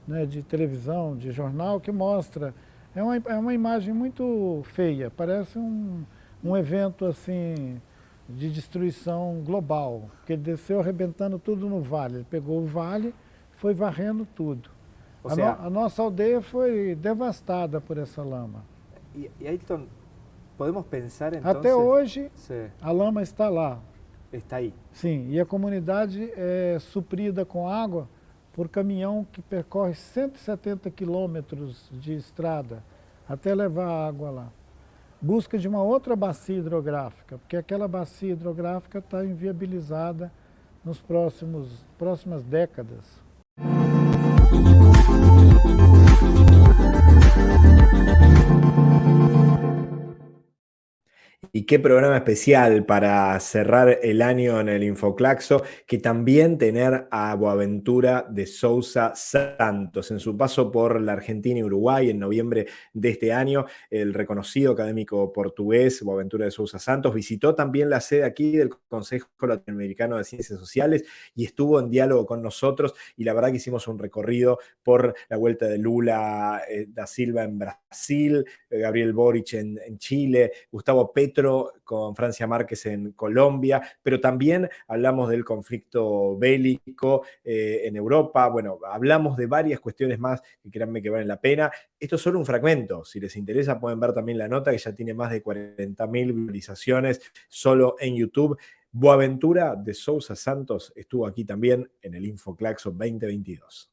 né, de televisão, de jornal, que mostra. É uma, é uma imagem muito feia, parece um, um evento assim de destruição global, porque ele desceu arrebentando tudo no vale. Ele pegou o vale foi varrendo tudo. A, no, a, nossa aldeia foi devastada por essa lama. E, e aí, então, podemos pensar então... Até hoje, Sim. a lama está lá. Está aí. Sim, e a comunidade é suprida com água por caminhão que percorre 170 quilômetros de estrada até levar a água lá. Busca de uma outra bacia hidrográfica, porque aquela bacia hidrográfica está inviabilizada nos próximos próximas décadas. Y qué programa especial para cerrar el año en el Infoclaxo, que también tener a Boaventura de Sousa Santos. En su paso por la Argentina y Uruguay en noviembre de este año, el reconocido académico portugués Boaventura de Sousa Santos visitó también la sede aquí del Consejo Latinoamericano de Ciencias Sociales y estuvo en diálogo con nosotros y la verdad que hicimos un recorrido por la vuelta de Lula eh, da Silva en Brasil, eh, Gabriel Boric en, en Chile, Gustavo Petro con Francia Márquez en Colombia, pero también hablamos del conflicto bélico eh, en Europa, bueno, hablamos de varias cuestiones más que créanme que valen la pena. Esto es solo un fragmento, si les interesa pueden ver también la nota que ya tiene más de 40.000 visualizaciones solo en YouTube. Boaventura de Sousa Santos estuvo aquí también en el InfoClaxo 2022.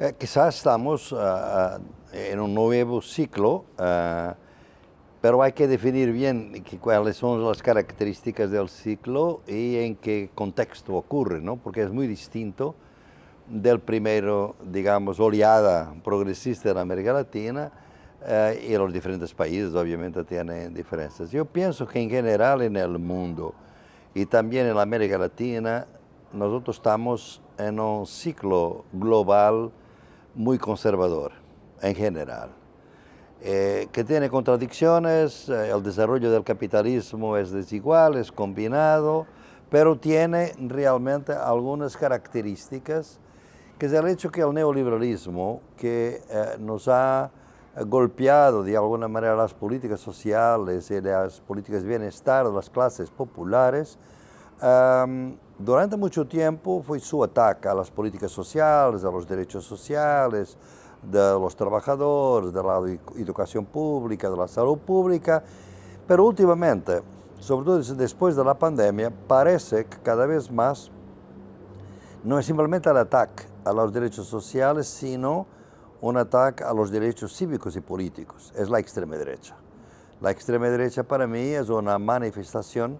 Eh, quizás estamos uh, en un nuevo ciclo, uh, pero hay que definir bien cuáles son las características del ciclo y en qué contexto ocurre, ¿no? porque es muy distinto del primero, digamos, oleada progresista en América Latina y los diferentes países obviamente tienen diferencias. Yo pienso que en general en el mundo y también en América Latina nosotros estamos en un ciclo global muy conservador en general, eh, que tiene contradicciones, eh, el desarrollo del capitalismo es desigual, es combinado, pero tiene realmente algunas características, que es el hecho que el neoliberalismo, que eh, nos ha golpeado de alguna manera las políticas sociales y las políticas de bienestar de las clases populares, durante mucho tiempo fue su ataque a las políticas sociales, a los derechos sociales, de los trabajadores, de la educación pública, de la salud pública, pero últimamente, sobre todo después de la pandemia, parece que cada vez más no es simplemente el ataque a los derechos sociales, sino un ataque a los derechos cívicos y políticos. Es la extrema derecha. La extrema derecha para mí es una manifestación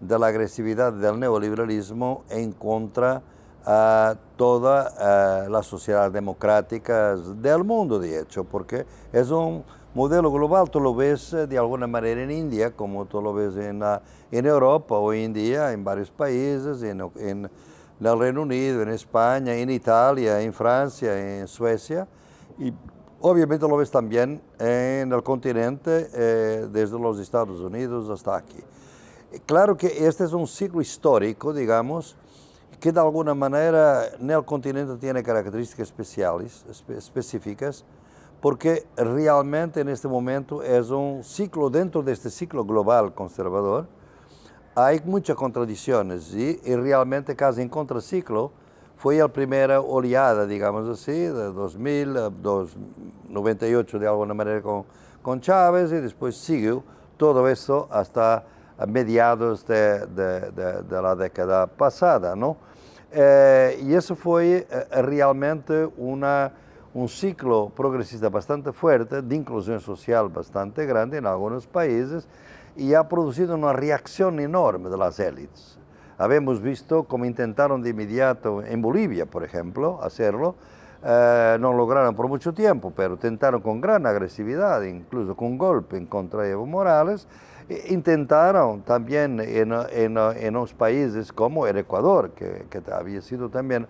de la agresividad del neoliberalismo en contra a toda la sociedad democrática del mundo, de hecho, porque es un modelo global, tú lo ves eh, de alguna manera en India, como tú lo ves en, en Europa hoy en día, en varios países, en, en, el Reino Unido, en España, en Italia, en Francia, en Suecia, y obviamente lo ves también en el continente, eh, desde los Estados Unidos hasta aquí. Claro que este es un ciclo histórico, digamos, que de alguna manera en el continente tiene características especiales, específicas, porque realmente en este momento es un ciclo dentro de este ciclo global conservador, hay muchas contradicciones y, realmente casi en contraciclo fue la primera oleada, digamos así, de 2000, 98 de alguna manera con, con Chávez y después siguió todo eso hasta a mediados de, de, de, la década pasada. ¿no? Eh, y eso fue eh, realmente una, un ciclo progresista bastante fuerte, de inclusión social bastante grande en algunos países, y ha producido una reacción enorme de las élites. Habemos visto cómo intentaron de inmediato en Bolivia, por ejemplo, hacerlo, eh, no lograron por mucho tiempo, pero tentaron con gran agresividad, incluso con golpe en contra de Evo Morales, intentaron también en, en, en unos países como el Ecuador, que, que, había sido también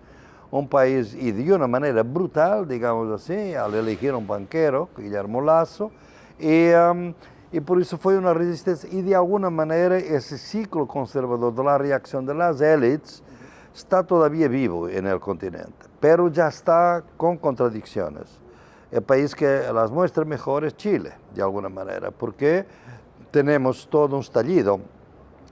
un país, y de una manera brutal, digamos así, al elegir un banquero, Guillermo Lazo, y, um, y por eso fue una resistencia, y de alguna manera ese ciclo conservador de la reacción de las élites está todavía vivo en el continente, pero ya está con contradicciones. El país que las muestra mejor es Chile, de alguna manera, porque tenemos todo un estallido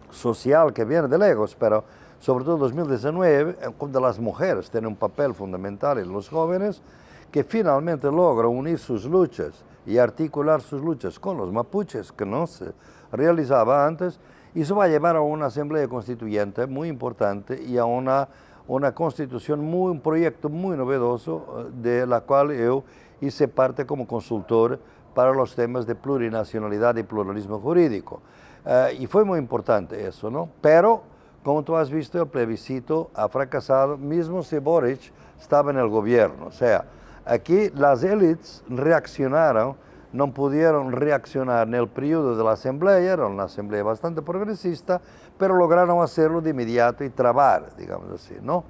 social que viene de lejos, pero sobre todo en 2019, donde las mujeres tienen un papel fundamental en los jóvenes, que finalmente logran unir sus luchas y articular sus luchas con los mapuches, que no se realizaba antes, y eso va a llevar a una asamblea constituyente muy importante y a una, una constitución, muy, un proyecto muy novedoso, eh, de la cual yo hice parte como consultor para los temas de plurinacionalidad y pluralismo jurídico. Uh, y fue muy importante eso, ¿no? Pero, como tú has visto, el plebiscito ha fracasado, mismo si Boric estaba en el gobierno. O sea, aquí las élites reaccionaron, no pudieron reaccionar en el periodo de la asamblea, era una asamblea bastante progresista, pero lograron hacerlo de inmediato y trabar, digamos así, ¿no?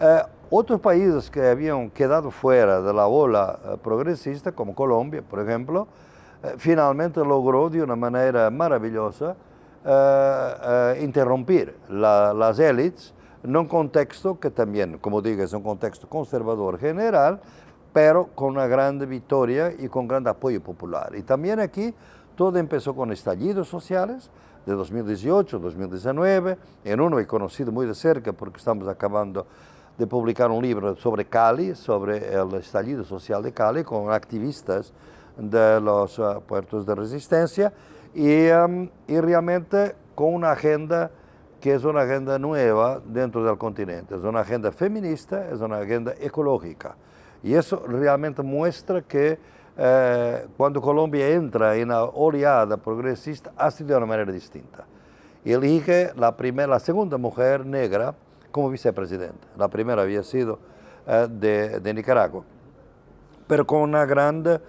Uh, otros países que habían quedado fuera de la ola eh, progresista, como Colombia, por ejemplo, eh, finalmente logró de una manera maravillosa eh, interrumpir las élites en un contexto que también, como digo, es un contexto conservador general, pero con una gran victoria y con gran apoyo popular. Y también aquí todo empezó con estallidos sociales de 2018, 2019, en uno he conocido muy de cerca porque estamos acabando de publicar un libro sobre Cali, sobre el estallido social de Cali, con activistas de los uh, puertos de resistencia y, um, y, realmente con una agenda que es una agenda nueva dentro del continente, es una agenda feminista, es una agenda ecológica. Y eso realmente muestra que eh, cuando Colombia entra en la oleada progresista, ha sido de una manera distinta. Elige la, primera, la segunda mujer negra como vicepresidente. La primera había sido eh, de, de, Nicaragua, pero con una gran eh,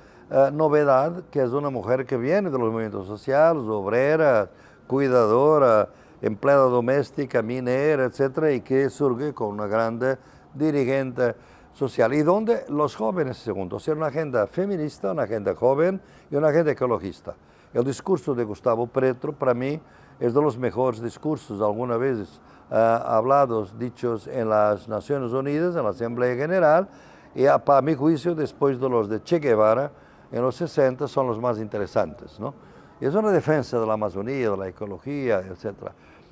novedad, que es una mujer que viene de los movimientos sociales, obrera, cuidadora, empleada doméstica, minera, etcétera, y que surge con una grande dirigente social. Y donde los jóvenes, segundo, o sea, una agenda feminista, una agenda joven y una agenda ecologista. El discurso de Gustavo Petro, para mí, es de los mejores discursos alguna vez uh, hablados, dichos en las Naciones Unidas, en la Asamblea General, y a, para mi juicio, después de los de Che Guevara, en los 60, son los más interesantes. ¿no? Es una defensa de la Amazonía, de la ecología, etc.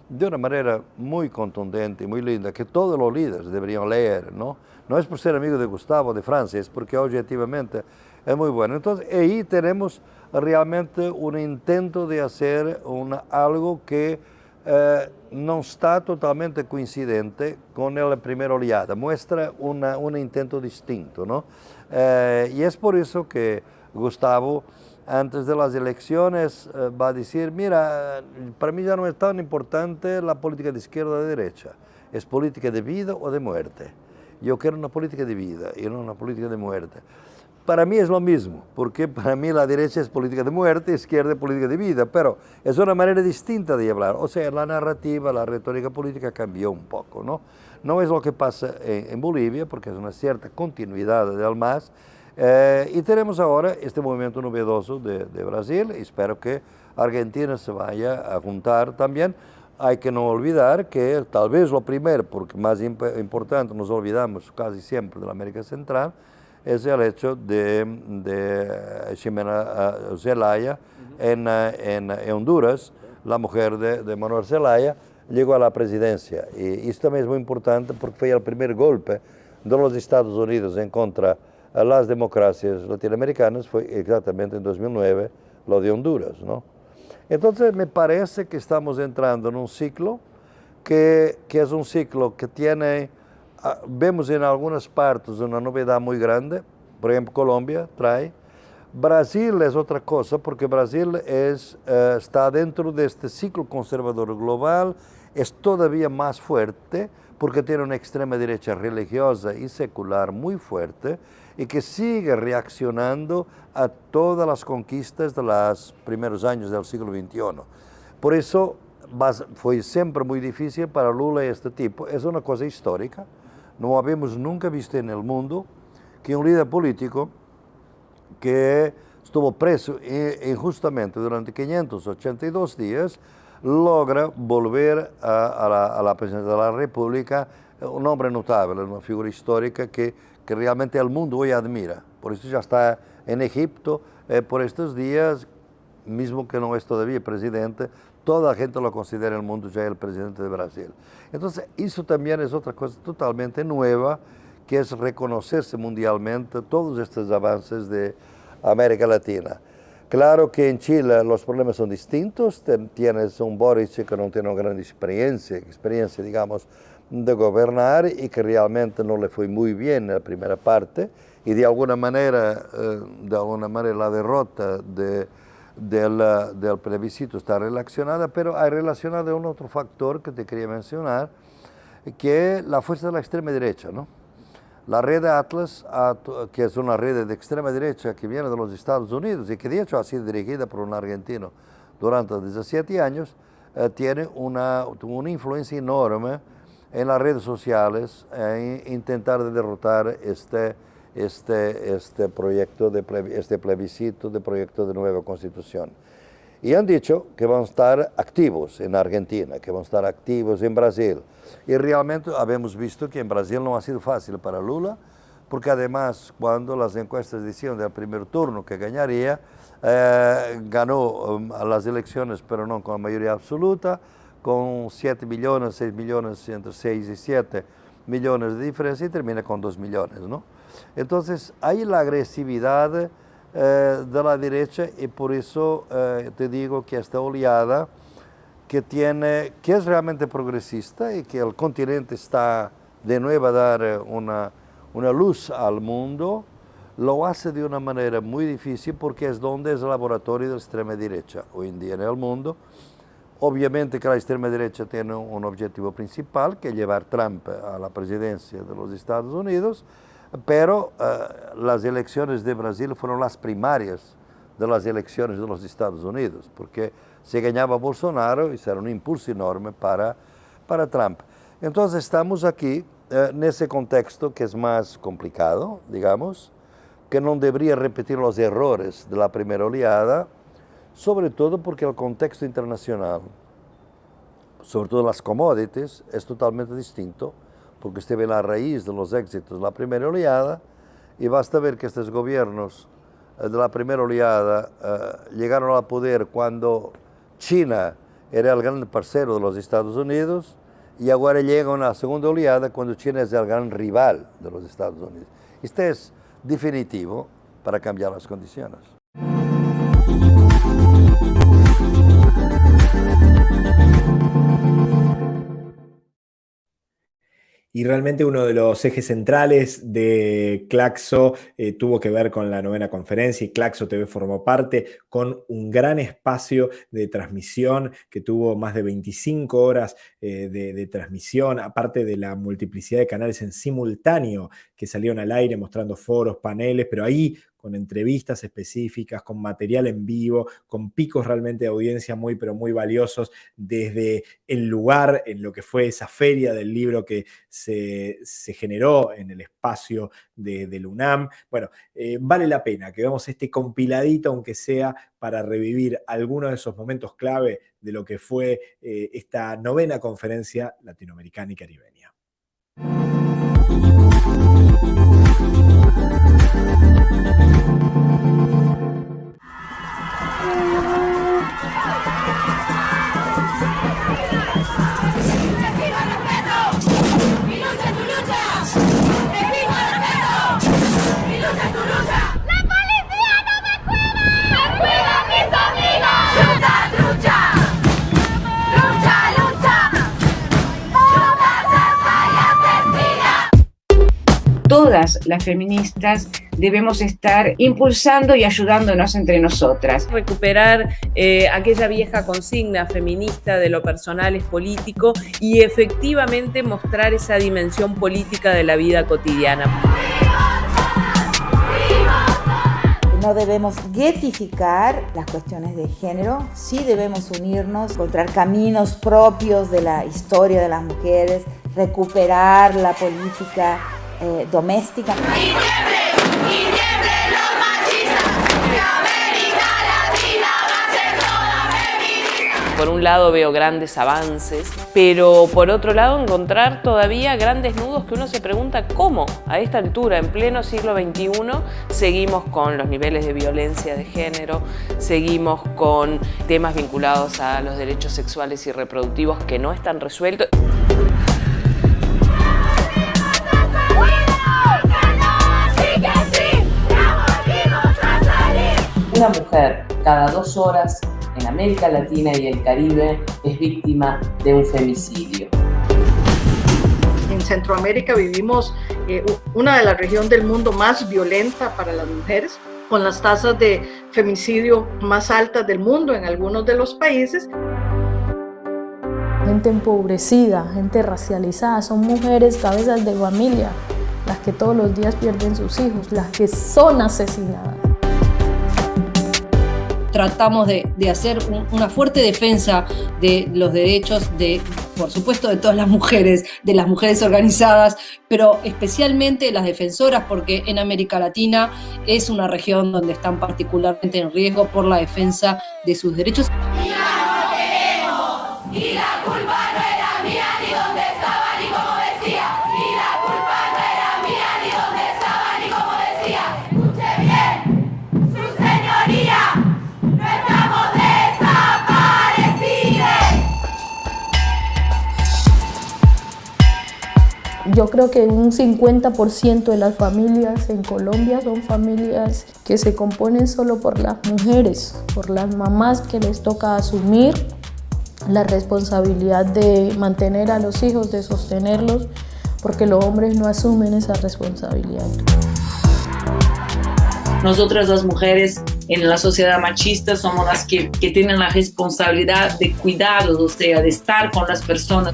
De una manera muy contundente y muy linda, que todos los líderes deberían leer. No, no es por ser amigo de Gustavo de Francia, es porque objetivamente es muy bueno. Entonces, ahí tenemos realmente un intento de hacer una, algo que eh, no está totalmente coincidente con la primera oleada, muestra una, un intento distinto. ¿no? Eh, y es por eso que Gustavo antes de las elecciones eh, va a decir, mira, para mí ya no es tan importante la política de izquierda o de derecha, es política de vida o de muerte. Yo quiero una política de vida y no una política de muerte. Para mí es lo mismo, porque para mí la derecha es política de muerte, izquierda es política de vida, pero es una manera distinta de hablar. O sea, la narrativa, la retórica política cambió un poco, ¿no? No es lo que pasa en, Bolivia, porque es una cierta continuidad del MAS, eh, y tenemos ahora este movimiento novedoso de, de Brasil, espero que Argentina se vaya a juntar también. Hay que no olvidar que tal vez lo primero, porque más importante, nos olvidamos casi siempre de la América Central, es el hecho de, de Ximena eh, Zelaya en, eh, en, Honduras, la mujer de, de, Manuel Zelaya, llegó a la presidencia. Y esto también es muy importante porque fue el primer golpe de los Estados Unidos en contra de las democracias latinoamericanas, fue exactamente en 2009 lo de Honduras. ¿no? Entonces me parece que estamos entrando en un ciclo que, que es un ciclo que tiene vemos en algunas partes una novedad muy grande, por ejemplo Colombia trae, Brasil es otra cosa porque Brasil es, eh, está dentro de este ciclo conservador global, es todavía más fuerte porque tiene una extrema derecha religiosa y secular muy fuerte y que sigue reaccionando a todas las conquistas de los primeros años del siglo XXI. Por eso fue siempre muy difícil para Lula este tipo, es una cosa histórica, no habíamos nunca visto en el mundo que un líder político que estuvo preso injustamente durante 582 días logra volver a, la, presidencia de la República, un hombre notable, una figura histórica que, realmente el mundo hoy admira. Por eso ya está en Egipto eh, por estos días, mismo que no es todavía presidente, toda la gente lo considera en el mundo ya el presidente de Brasil. Entonces, eso también es otra cosa totalmente nueva, que es reconocerse mundialmente todos estos avances de América Latina. Claro que en Chile los problemas son distintos, tienes un Boris que no tiene una gran experiencia, experiencia digamos, de gobernar y que realmente no le fue muy bien en la primera parte y de alguna manera, eh, de alguna manera la derrota de del, del, plebiscito está relacionada, pero hay relacionada un otro factor que te quería mencionar, que es la fuerza de la extrema derecha. ¿no? La red Atlas, que es una red de extrema derecha que viene de los Estados Unidos y que de hecho ha sido dirigida por un argentino durante 17 años, eh, tiene una, una influencia enorme en las redes sociales en intentar derrotar este este, este proyecto, de este plebiscito de proyecto de nueva constitución. Y han dicho que van a estar activos en Argentina, que van a estar activos en Brasil. Y realmente habemos visto que en Brasil no ha sido fácil para Lula, porque además cuando las encuestas decían del primer turno que ganaría, eh, ganó um, las elecciones, pero no con mayoría absoluta, con 7 millones, 6 millones, entre 6 y 7 millones de diferencia y termina con 2 millones, ¿no? Entonces, hay la agresividad eh, de la derecha y por eso eh, te digo que esta oleada que, tiene, que es realmente progresista y que el continente está de nuevo a dar eh, una, una luz al mundo, lo hace de una manera muy difícil porque es donde es el laboratorio de la extrema derecha hoy en día en el mundo. Obviamente que la extrema derecha tiene un objetivo principal, que es llevar Trump a la presidencia de los Estados Unidos, pero uh, las elecciones de Brasil fueron las primarias de las elecciones de los Estados Unidos, porque se ganaba Bolsonaro y será un impulso enorme para, para Trump. Entonces estamos aquí uh, en ese contexto que es más complicado, digamos, que no debería repetir los errores de la primera oleada, sobre todo porque el contexto internacional, sobre todo las commodities, es totalmente distinto porque esteve la raíz de los éxitos de la primera oleada y basta ver que estos gobiernos eh, de la primera oleada uh, llegaron al poder cuando China era el gran parcero de los Estados Unidos y ahora llegan a la segunda oleada cuando China es el gran rival de los Estados Unidos. Este es definitivo para cambiar las condiciones. Y realmente uno de los ejes centrales de Claxo eh, tuvo que ver con la novena conferencia y Claxo TV formó parte con un gran espacio de transmisión que tuvo más de 25 horas eh, de, transmisión, aparte de la multiplicidad de canales en simultáneo que salieron al aire mostrando foros, paneles, pero ahí con entrevistas específicas, con material en vivo, con picos realmente de audiencia muy, pero muy valiosos desde el lugar en lo que fue esa feria del libro que se, generó en el espacio de, del UNAM. Bueno, eh, vale la pena que veamos este compiladito, aunque sea para revivir algunos de esos momentos clave de lo que fue eh, esta novena conferencia latinoamericana y caribeña. Las feministas debemos estar impulsando y ayudándonos entre nosotras. Recuperar eh, aquella vieja consigna feminista de lo personal es político y efectivamente mostrar esa dimensión política de la vida cotidiana. No debemos guetificar las cuestiones de género, sí debemos unirnos, encontrar caminos propios de la historia de las mujeres, recuperar la política eh, doméstica. Por un lado veo grandes avances, pero por otro lado encontrar todavía grandes nudos que uno se pregunta cómo a esta altura, en pleno siglo XXI, seguimos con los niveles de violencia de género, seguimos con temas vinculados a los derechos sexuales y reproductivos que no están resueltos. Una mujer cada dos horas en América Latina y el Caribe es víctima de un femicidio. En Centroamérica vivimos eh, una de las regiones del mundo más violenta para las mujeres, con las tasas de femicidio más altas del mundo en algunos de los países. Gente empobrecida, gente racializada, son mujeres cabezas de familia, las que todos los días pierden sus hijos, las que son asesinadas tratamos de, hacer una fuerte defensa de los derechos de, por supuesto, de todas las mujeres, de las mujeres organizadas, pero especialmente las defensoras, porque en América Latina es una región donde están particularmente en riesgo por la defensa de sus derechos. Yo creo que un 50% de las familias en Colombia son familias que se componen solo por las mujeres, por las mamás que les toca asumir la responsabilidad de mantener a los hijos, de sostenerlos, porque los hombres no asumen esa responsabilidad. Nosotras las mujeres en la sociedad machista somos las que, que tienen la responsabilidad de cuidados, o sea, de estar con las personas.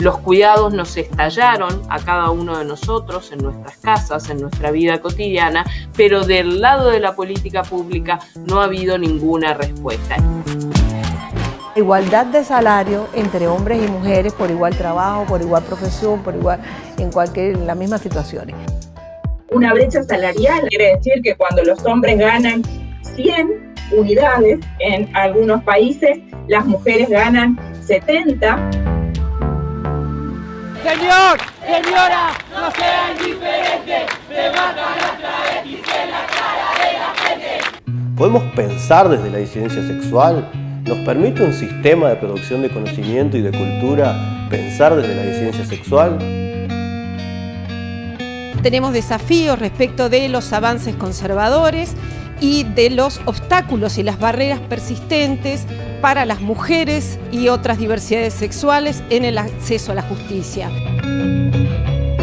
Los cuidados nos estallaron a cada uno de nosotros en nuestras casas, en nuestra vida cotidiana, pero del lado de la política pública no ha habido ninguna respuesta. Igualdad de salario entre hombres y mujeres por igual trabajo, por igual profesión, por igual en cualquier en las mismas situaciones. Una brecha salarial quiere decir que cuando los hombres ganan 100 unidades en algunos países, las mujeres ganan 70. Señor, señora, no sean indiferentes, se matan las travestis en la cara de la gente. ¿Podemos pensar desde la disidencia sexual? ¿Nos permite un sistema de producción de conocimiento y de cultura pensar desde la disidencia sexual? Tenemos desafíos respecto de los avances conservadores y de los obstáculos y las barreras persistentes para las mujeres y otras diversidades sexuales en el acceso a la justicia.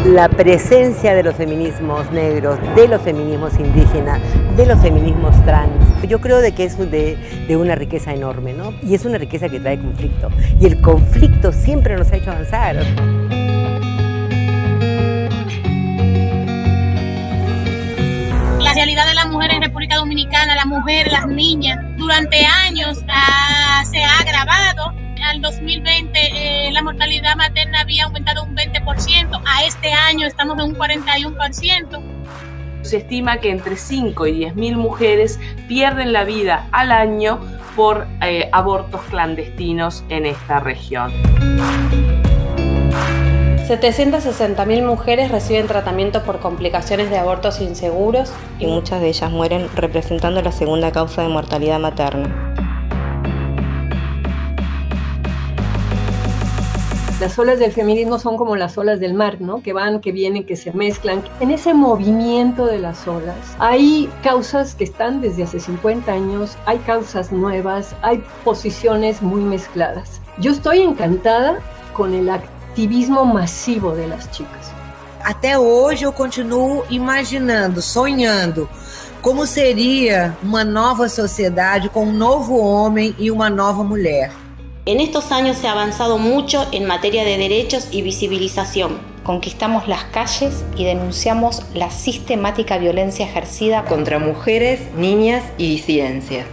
La presencia de los feminismos negros, de los feminismos indígenas, de los feminismos trans, yo creo de que es de, de una riqueza enorme, ¿no? Y es una riqueza que trae conflicto. Y el conflicto siempre nos ha hecho avanzar. Realidad de las mujeres en República Dominicana, las mujeres, las niñas, durante años ah, se ha agravado. Al 2020 eh, la mortalidad materna había aumentado un 20%, a este año estamos en un 41%. Se estima que entre 5 y 10 mil mujeres pierden la vida al año por eh, abortos clandestinos en esta región. 760.000 mujeres reciben tratamiento por complicaciones de abortos inseguros y muchas de ellas mueren representando la segunda causa de mortalidad materna. Las olas del feminismo son como las olas del mar, ¿no? Que van, que vienen, que se mezclan. En ese movimiento de las olas hay causas que están desde hace 50 años, hay causas nuevas, hay posiciones muy mezcladas. Yo estoy encantada con el acto ativismo massivo das chicas. Até hoje eu continuo imaginando, sonhando como seria uma nova sociedade com um novo homem e uma nova mulher. En estos años se ha avanzado mucho en materia de derechos y visibilización. Conquistamos las calles y denunciamos la sistemática violencia ejercida contra mujeres, niñas y disidencias.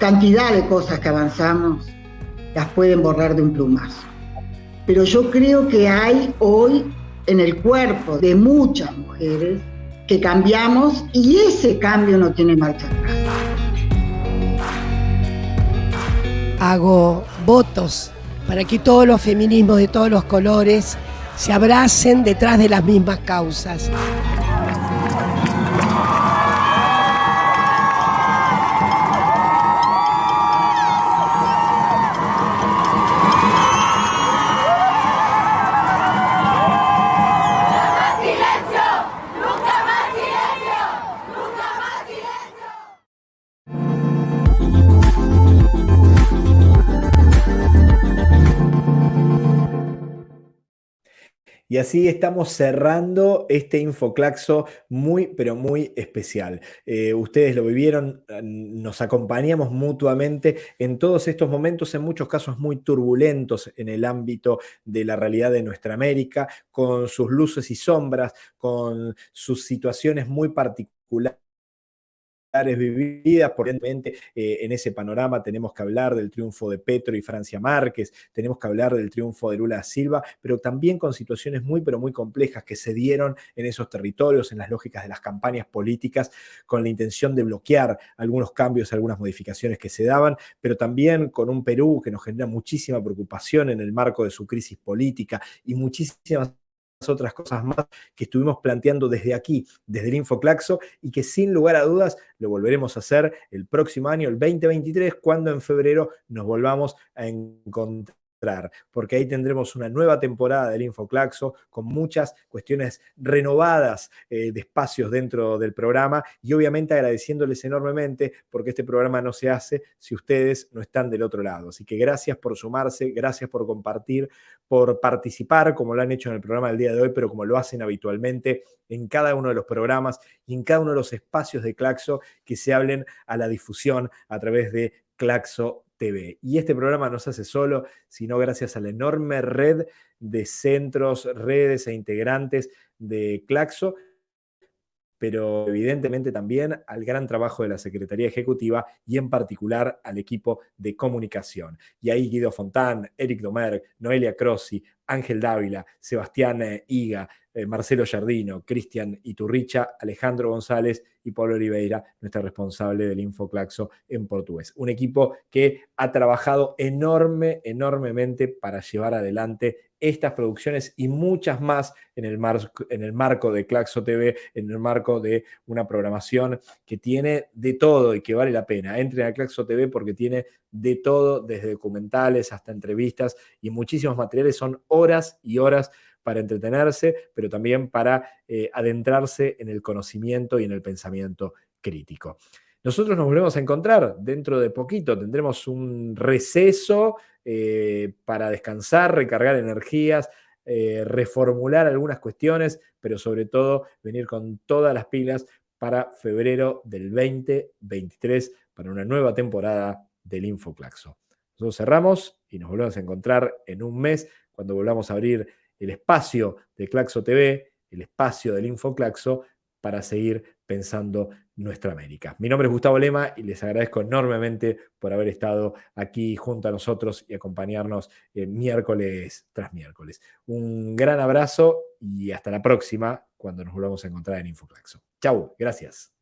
Cantidad de cosas que avanzamos las pueden borrar de un plumazo pero yo creo que hay hoy en el cuerpo de muchas mujeres que cambiamos y ese cambio no tiene marcha atrás. Hago votos para que todos los feminismos de todos los colores se abracen detrás de las mismas causas. Y así estamos cerrando este Infoclaxo muy, pero muy especial. Eh, ustedes lo vivieron, nos acompañamos mutuamente en todos estos momentos, en muchos casos muy turbulentos en el ámbito de la realidad de nuestra América, con sus luces y sombras, con sus situaciones muy particulares vividas, por eh, en ese panorama tenemos que hablar del triunfo de Petro y Francia Márquez, tenemos que hablar del triunfo de Lula Silva, pero también con situaciones muy, pero muy complejas que se dieron en esos territorios, en las lógicas de las campañas políticas, con la intención de bloquear algunos cambios, algunas modificaciones que se daban, pero también con un Perú que nos genera muchísima preocupación en el marco de su crisis política y muchísimas otras cosas más que estuvimos planteando desde aquí, desde el Infoclaxo, y que sin lugar a dudas lo volveremos a hacer el próximo año, el 2023, cuando en febrero nos volvamos a encontrar porque ahí tendremos una nueva temporada del Infoclaxo con muchas cuestiones renovadas eh, de espacios dentro del programa y obviamente agradeciéndoles enormemente porque este programa no se hace si ustedes no están del otro lado. Así que gracias por sumarse, gracias por compartir, por participar como lo han hecho en el programa del día de hoy, pero como lo hacen habitualmente en cada uno de los programas y en cada uno de los espacios de Claxo que se hablen a la difusión a través de Claxo Y este programa no se hace solo, sino gracias a la enorme red de centros, redes e integrantes de Claxo, pero evidentemente también al gran trabajo de la Secretaría Ejecutiva y en particular al equipo de comunicación. Y ahí Guido Fontán, Eric Domer, Noelia Crossi, Ángel Dávila, Sebastián eh, Higa, eh, Marcelo Jardino, Cristian Iturricha, Alejandro González y Pablo Oliveira, nuestra responsable del Infoclaxo en portugués. Un equipo que ha trabajado enorme, enormemente para llevar adelante estas producciones y muchas más en el, marco de Claxo TV, en el marco de una programación que tiene de todo y que vale la pena. Entren a Claxo TV porque tiene de todo, desde documentales hasta entrevistas y muchísimos materiales. Son horas y horas para entretenerse, pero también para eh, adentrarse en el conocimiento y en el pensamiento crítico. Nosotros nos volvemos a encontrar dentro de poquito, tendremos un receso eh, para descansar, recargar energías, eh, reformular algunas cuestiones, pero sobre todo venir con todas las pilas para febrero del 2023, para una nueva temporada del Infoclaxo. Nosotros cerramos y nos volvemos a encontrar en un mes cuando volvamos a abrir el espacio de Claxo TV, el espacio del Infoclaxo, para seguir pensando nuestra América. Mi nombre es Gustavo Lema y les agradezco enormemente por haber estado aquí junto a nosotros y acompañarnos eh, miércoles tras miércoles. Un gran abrazo y hasta la próxima cuando nos volvamos a encontrar en Infoclaxo. Chau, gracias.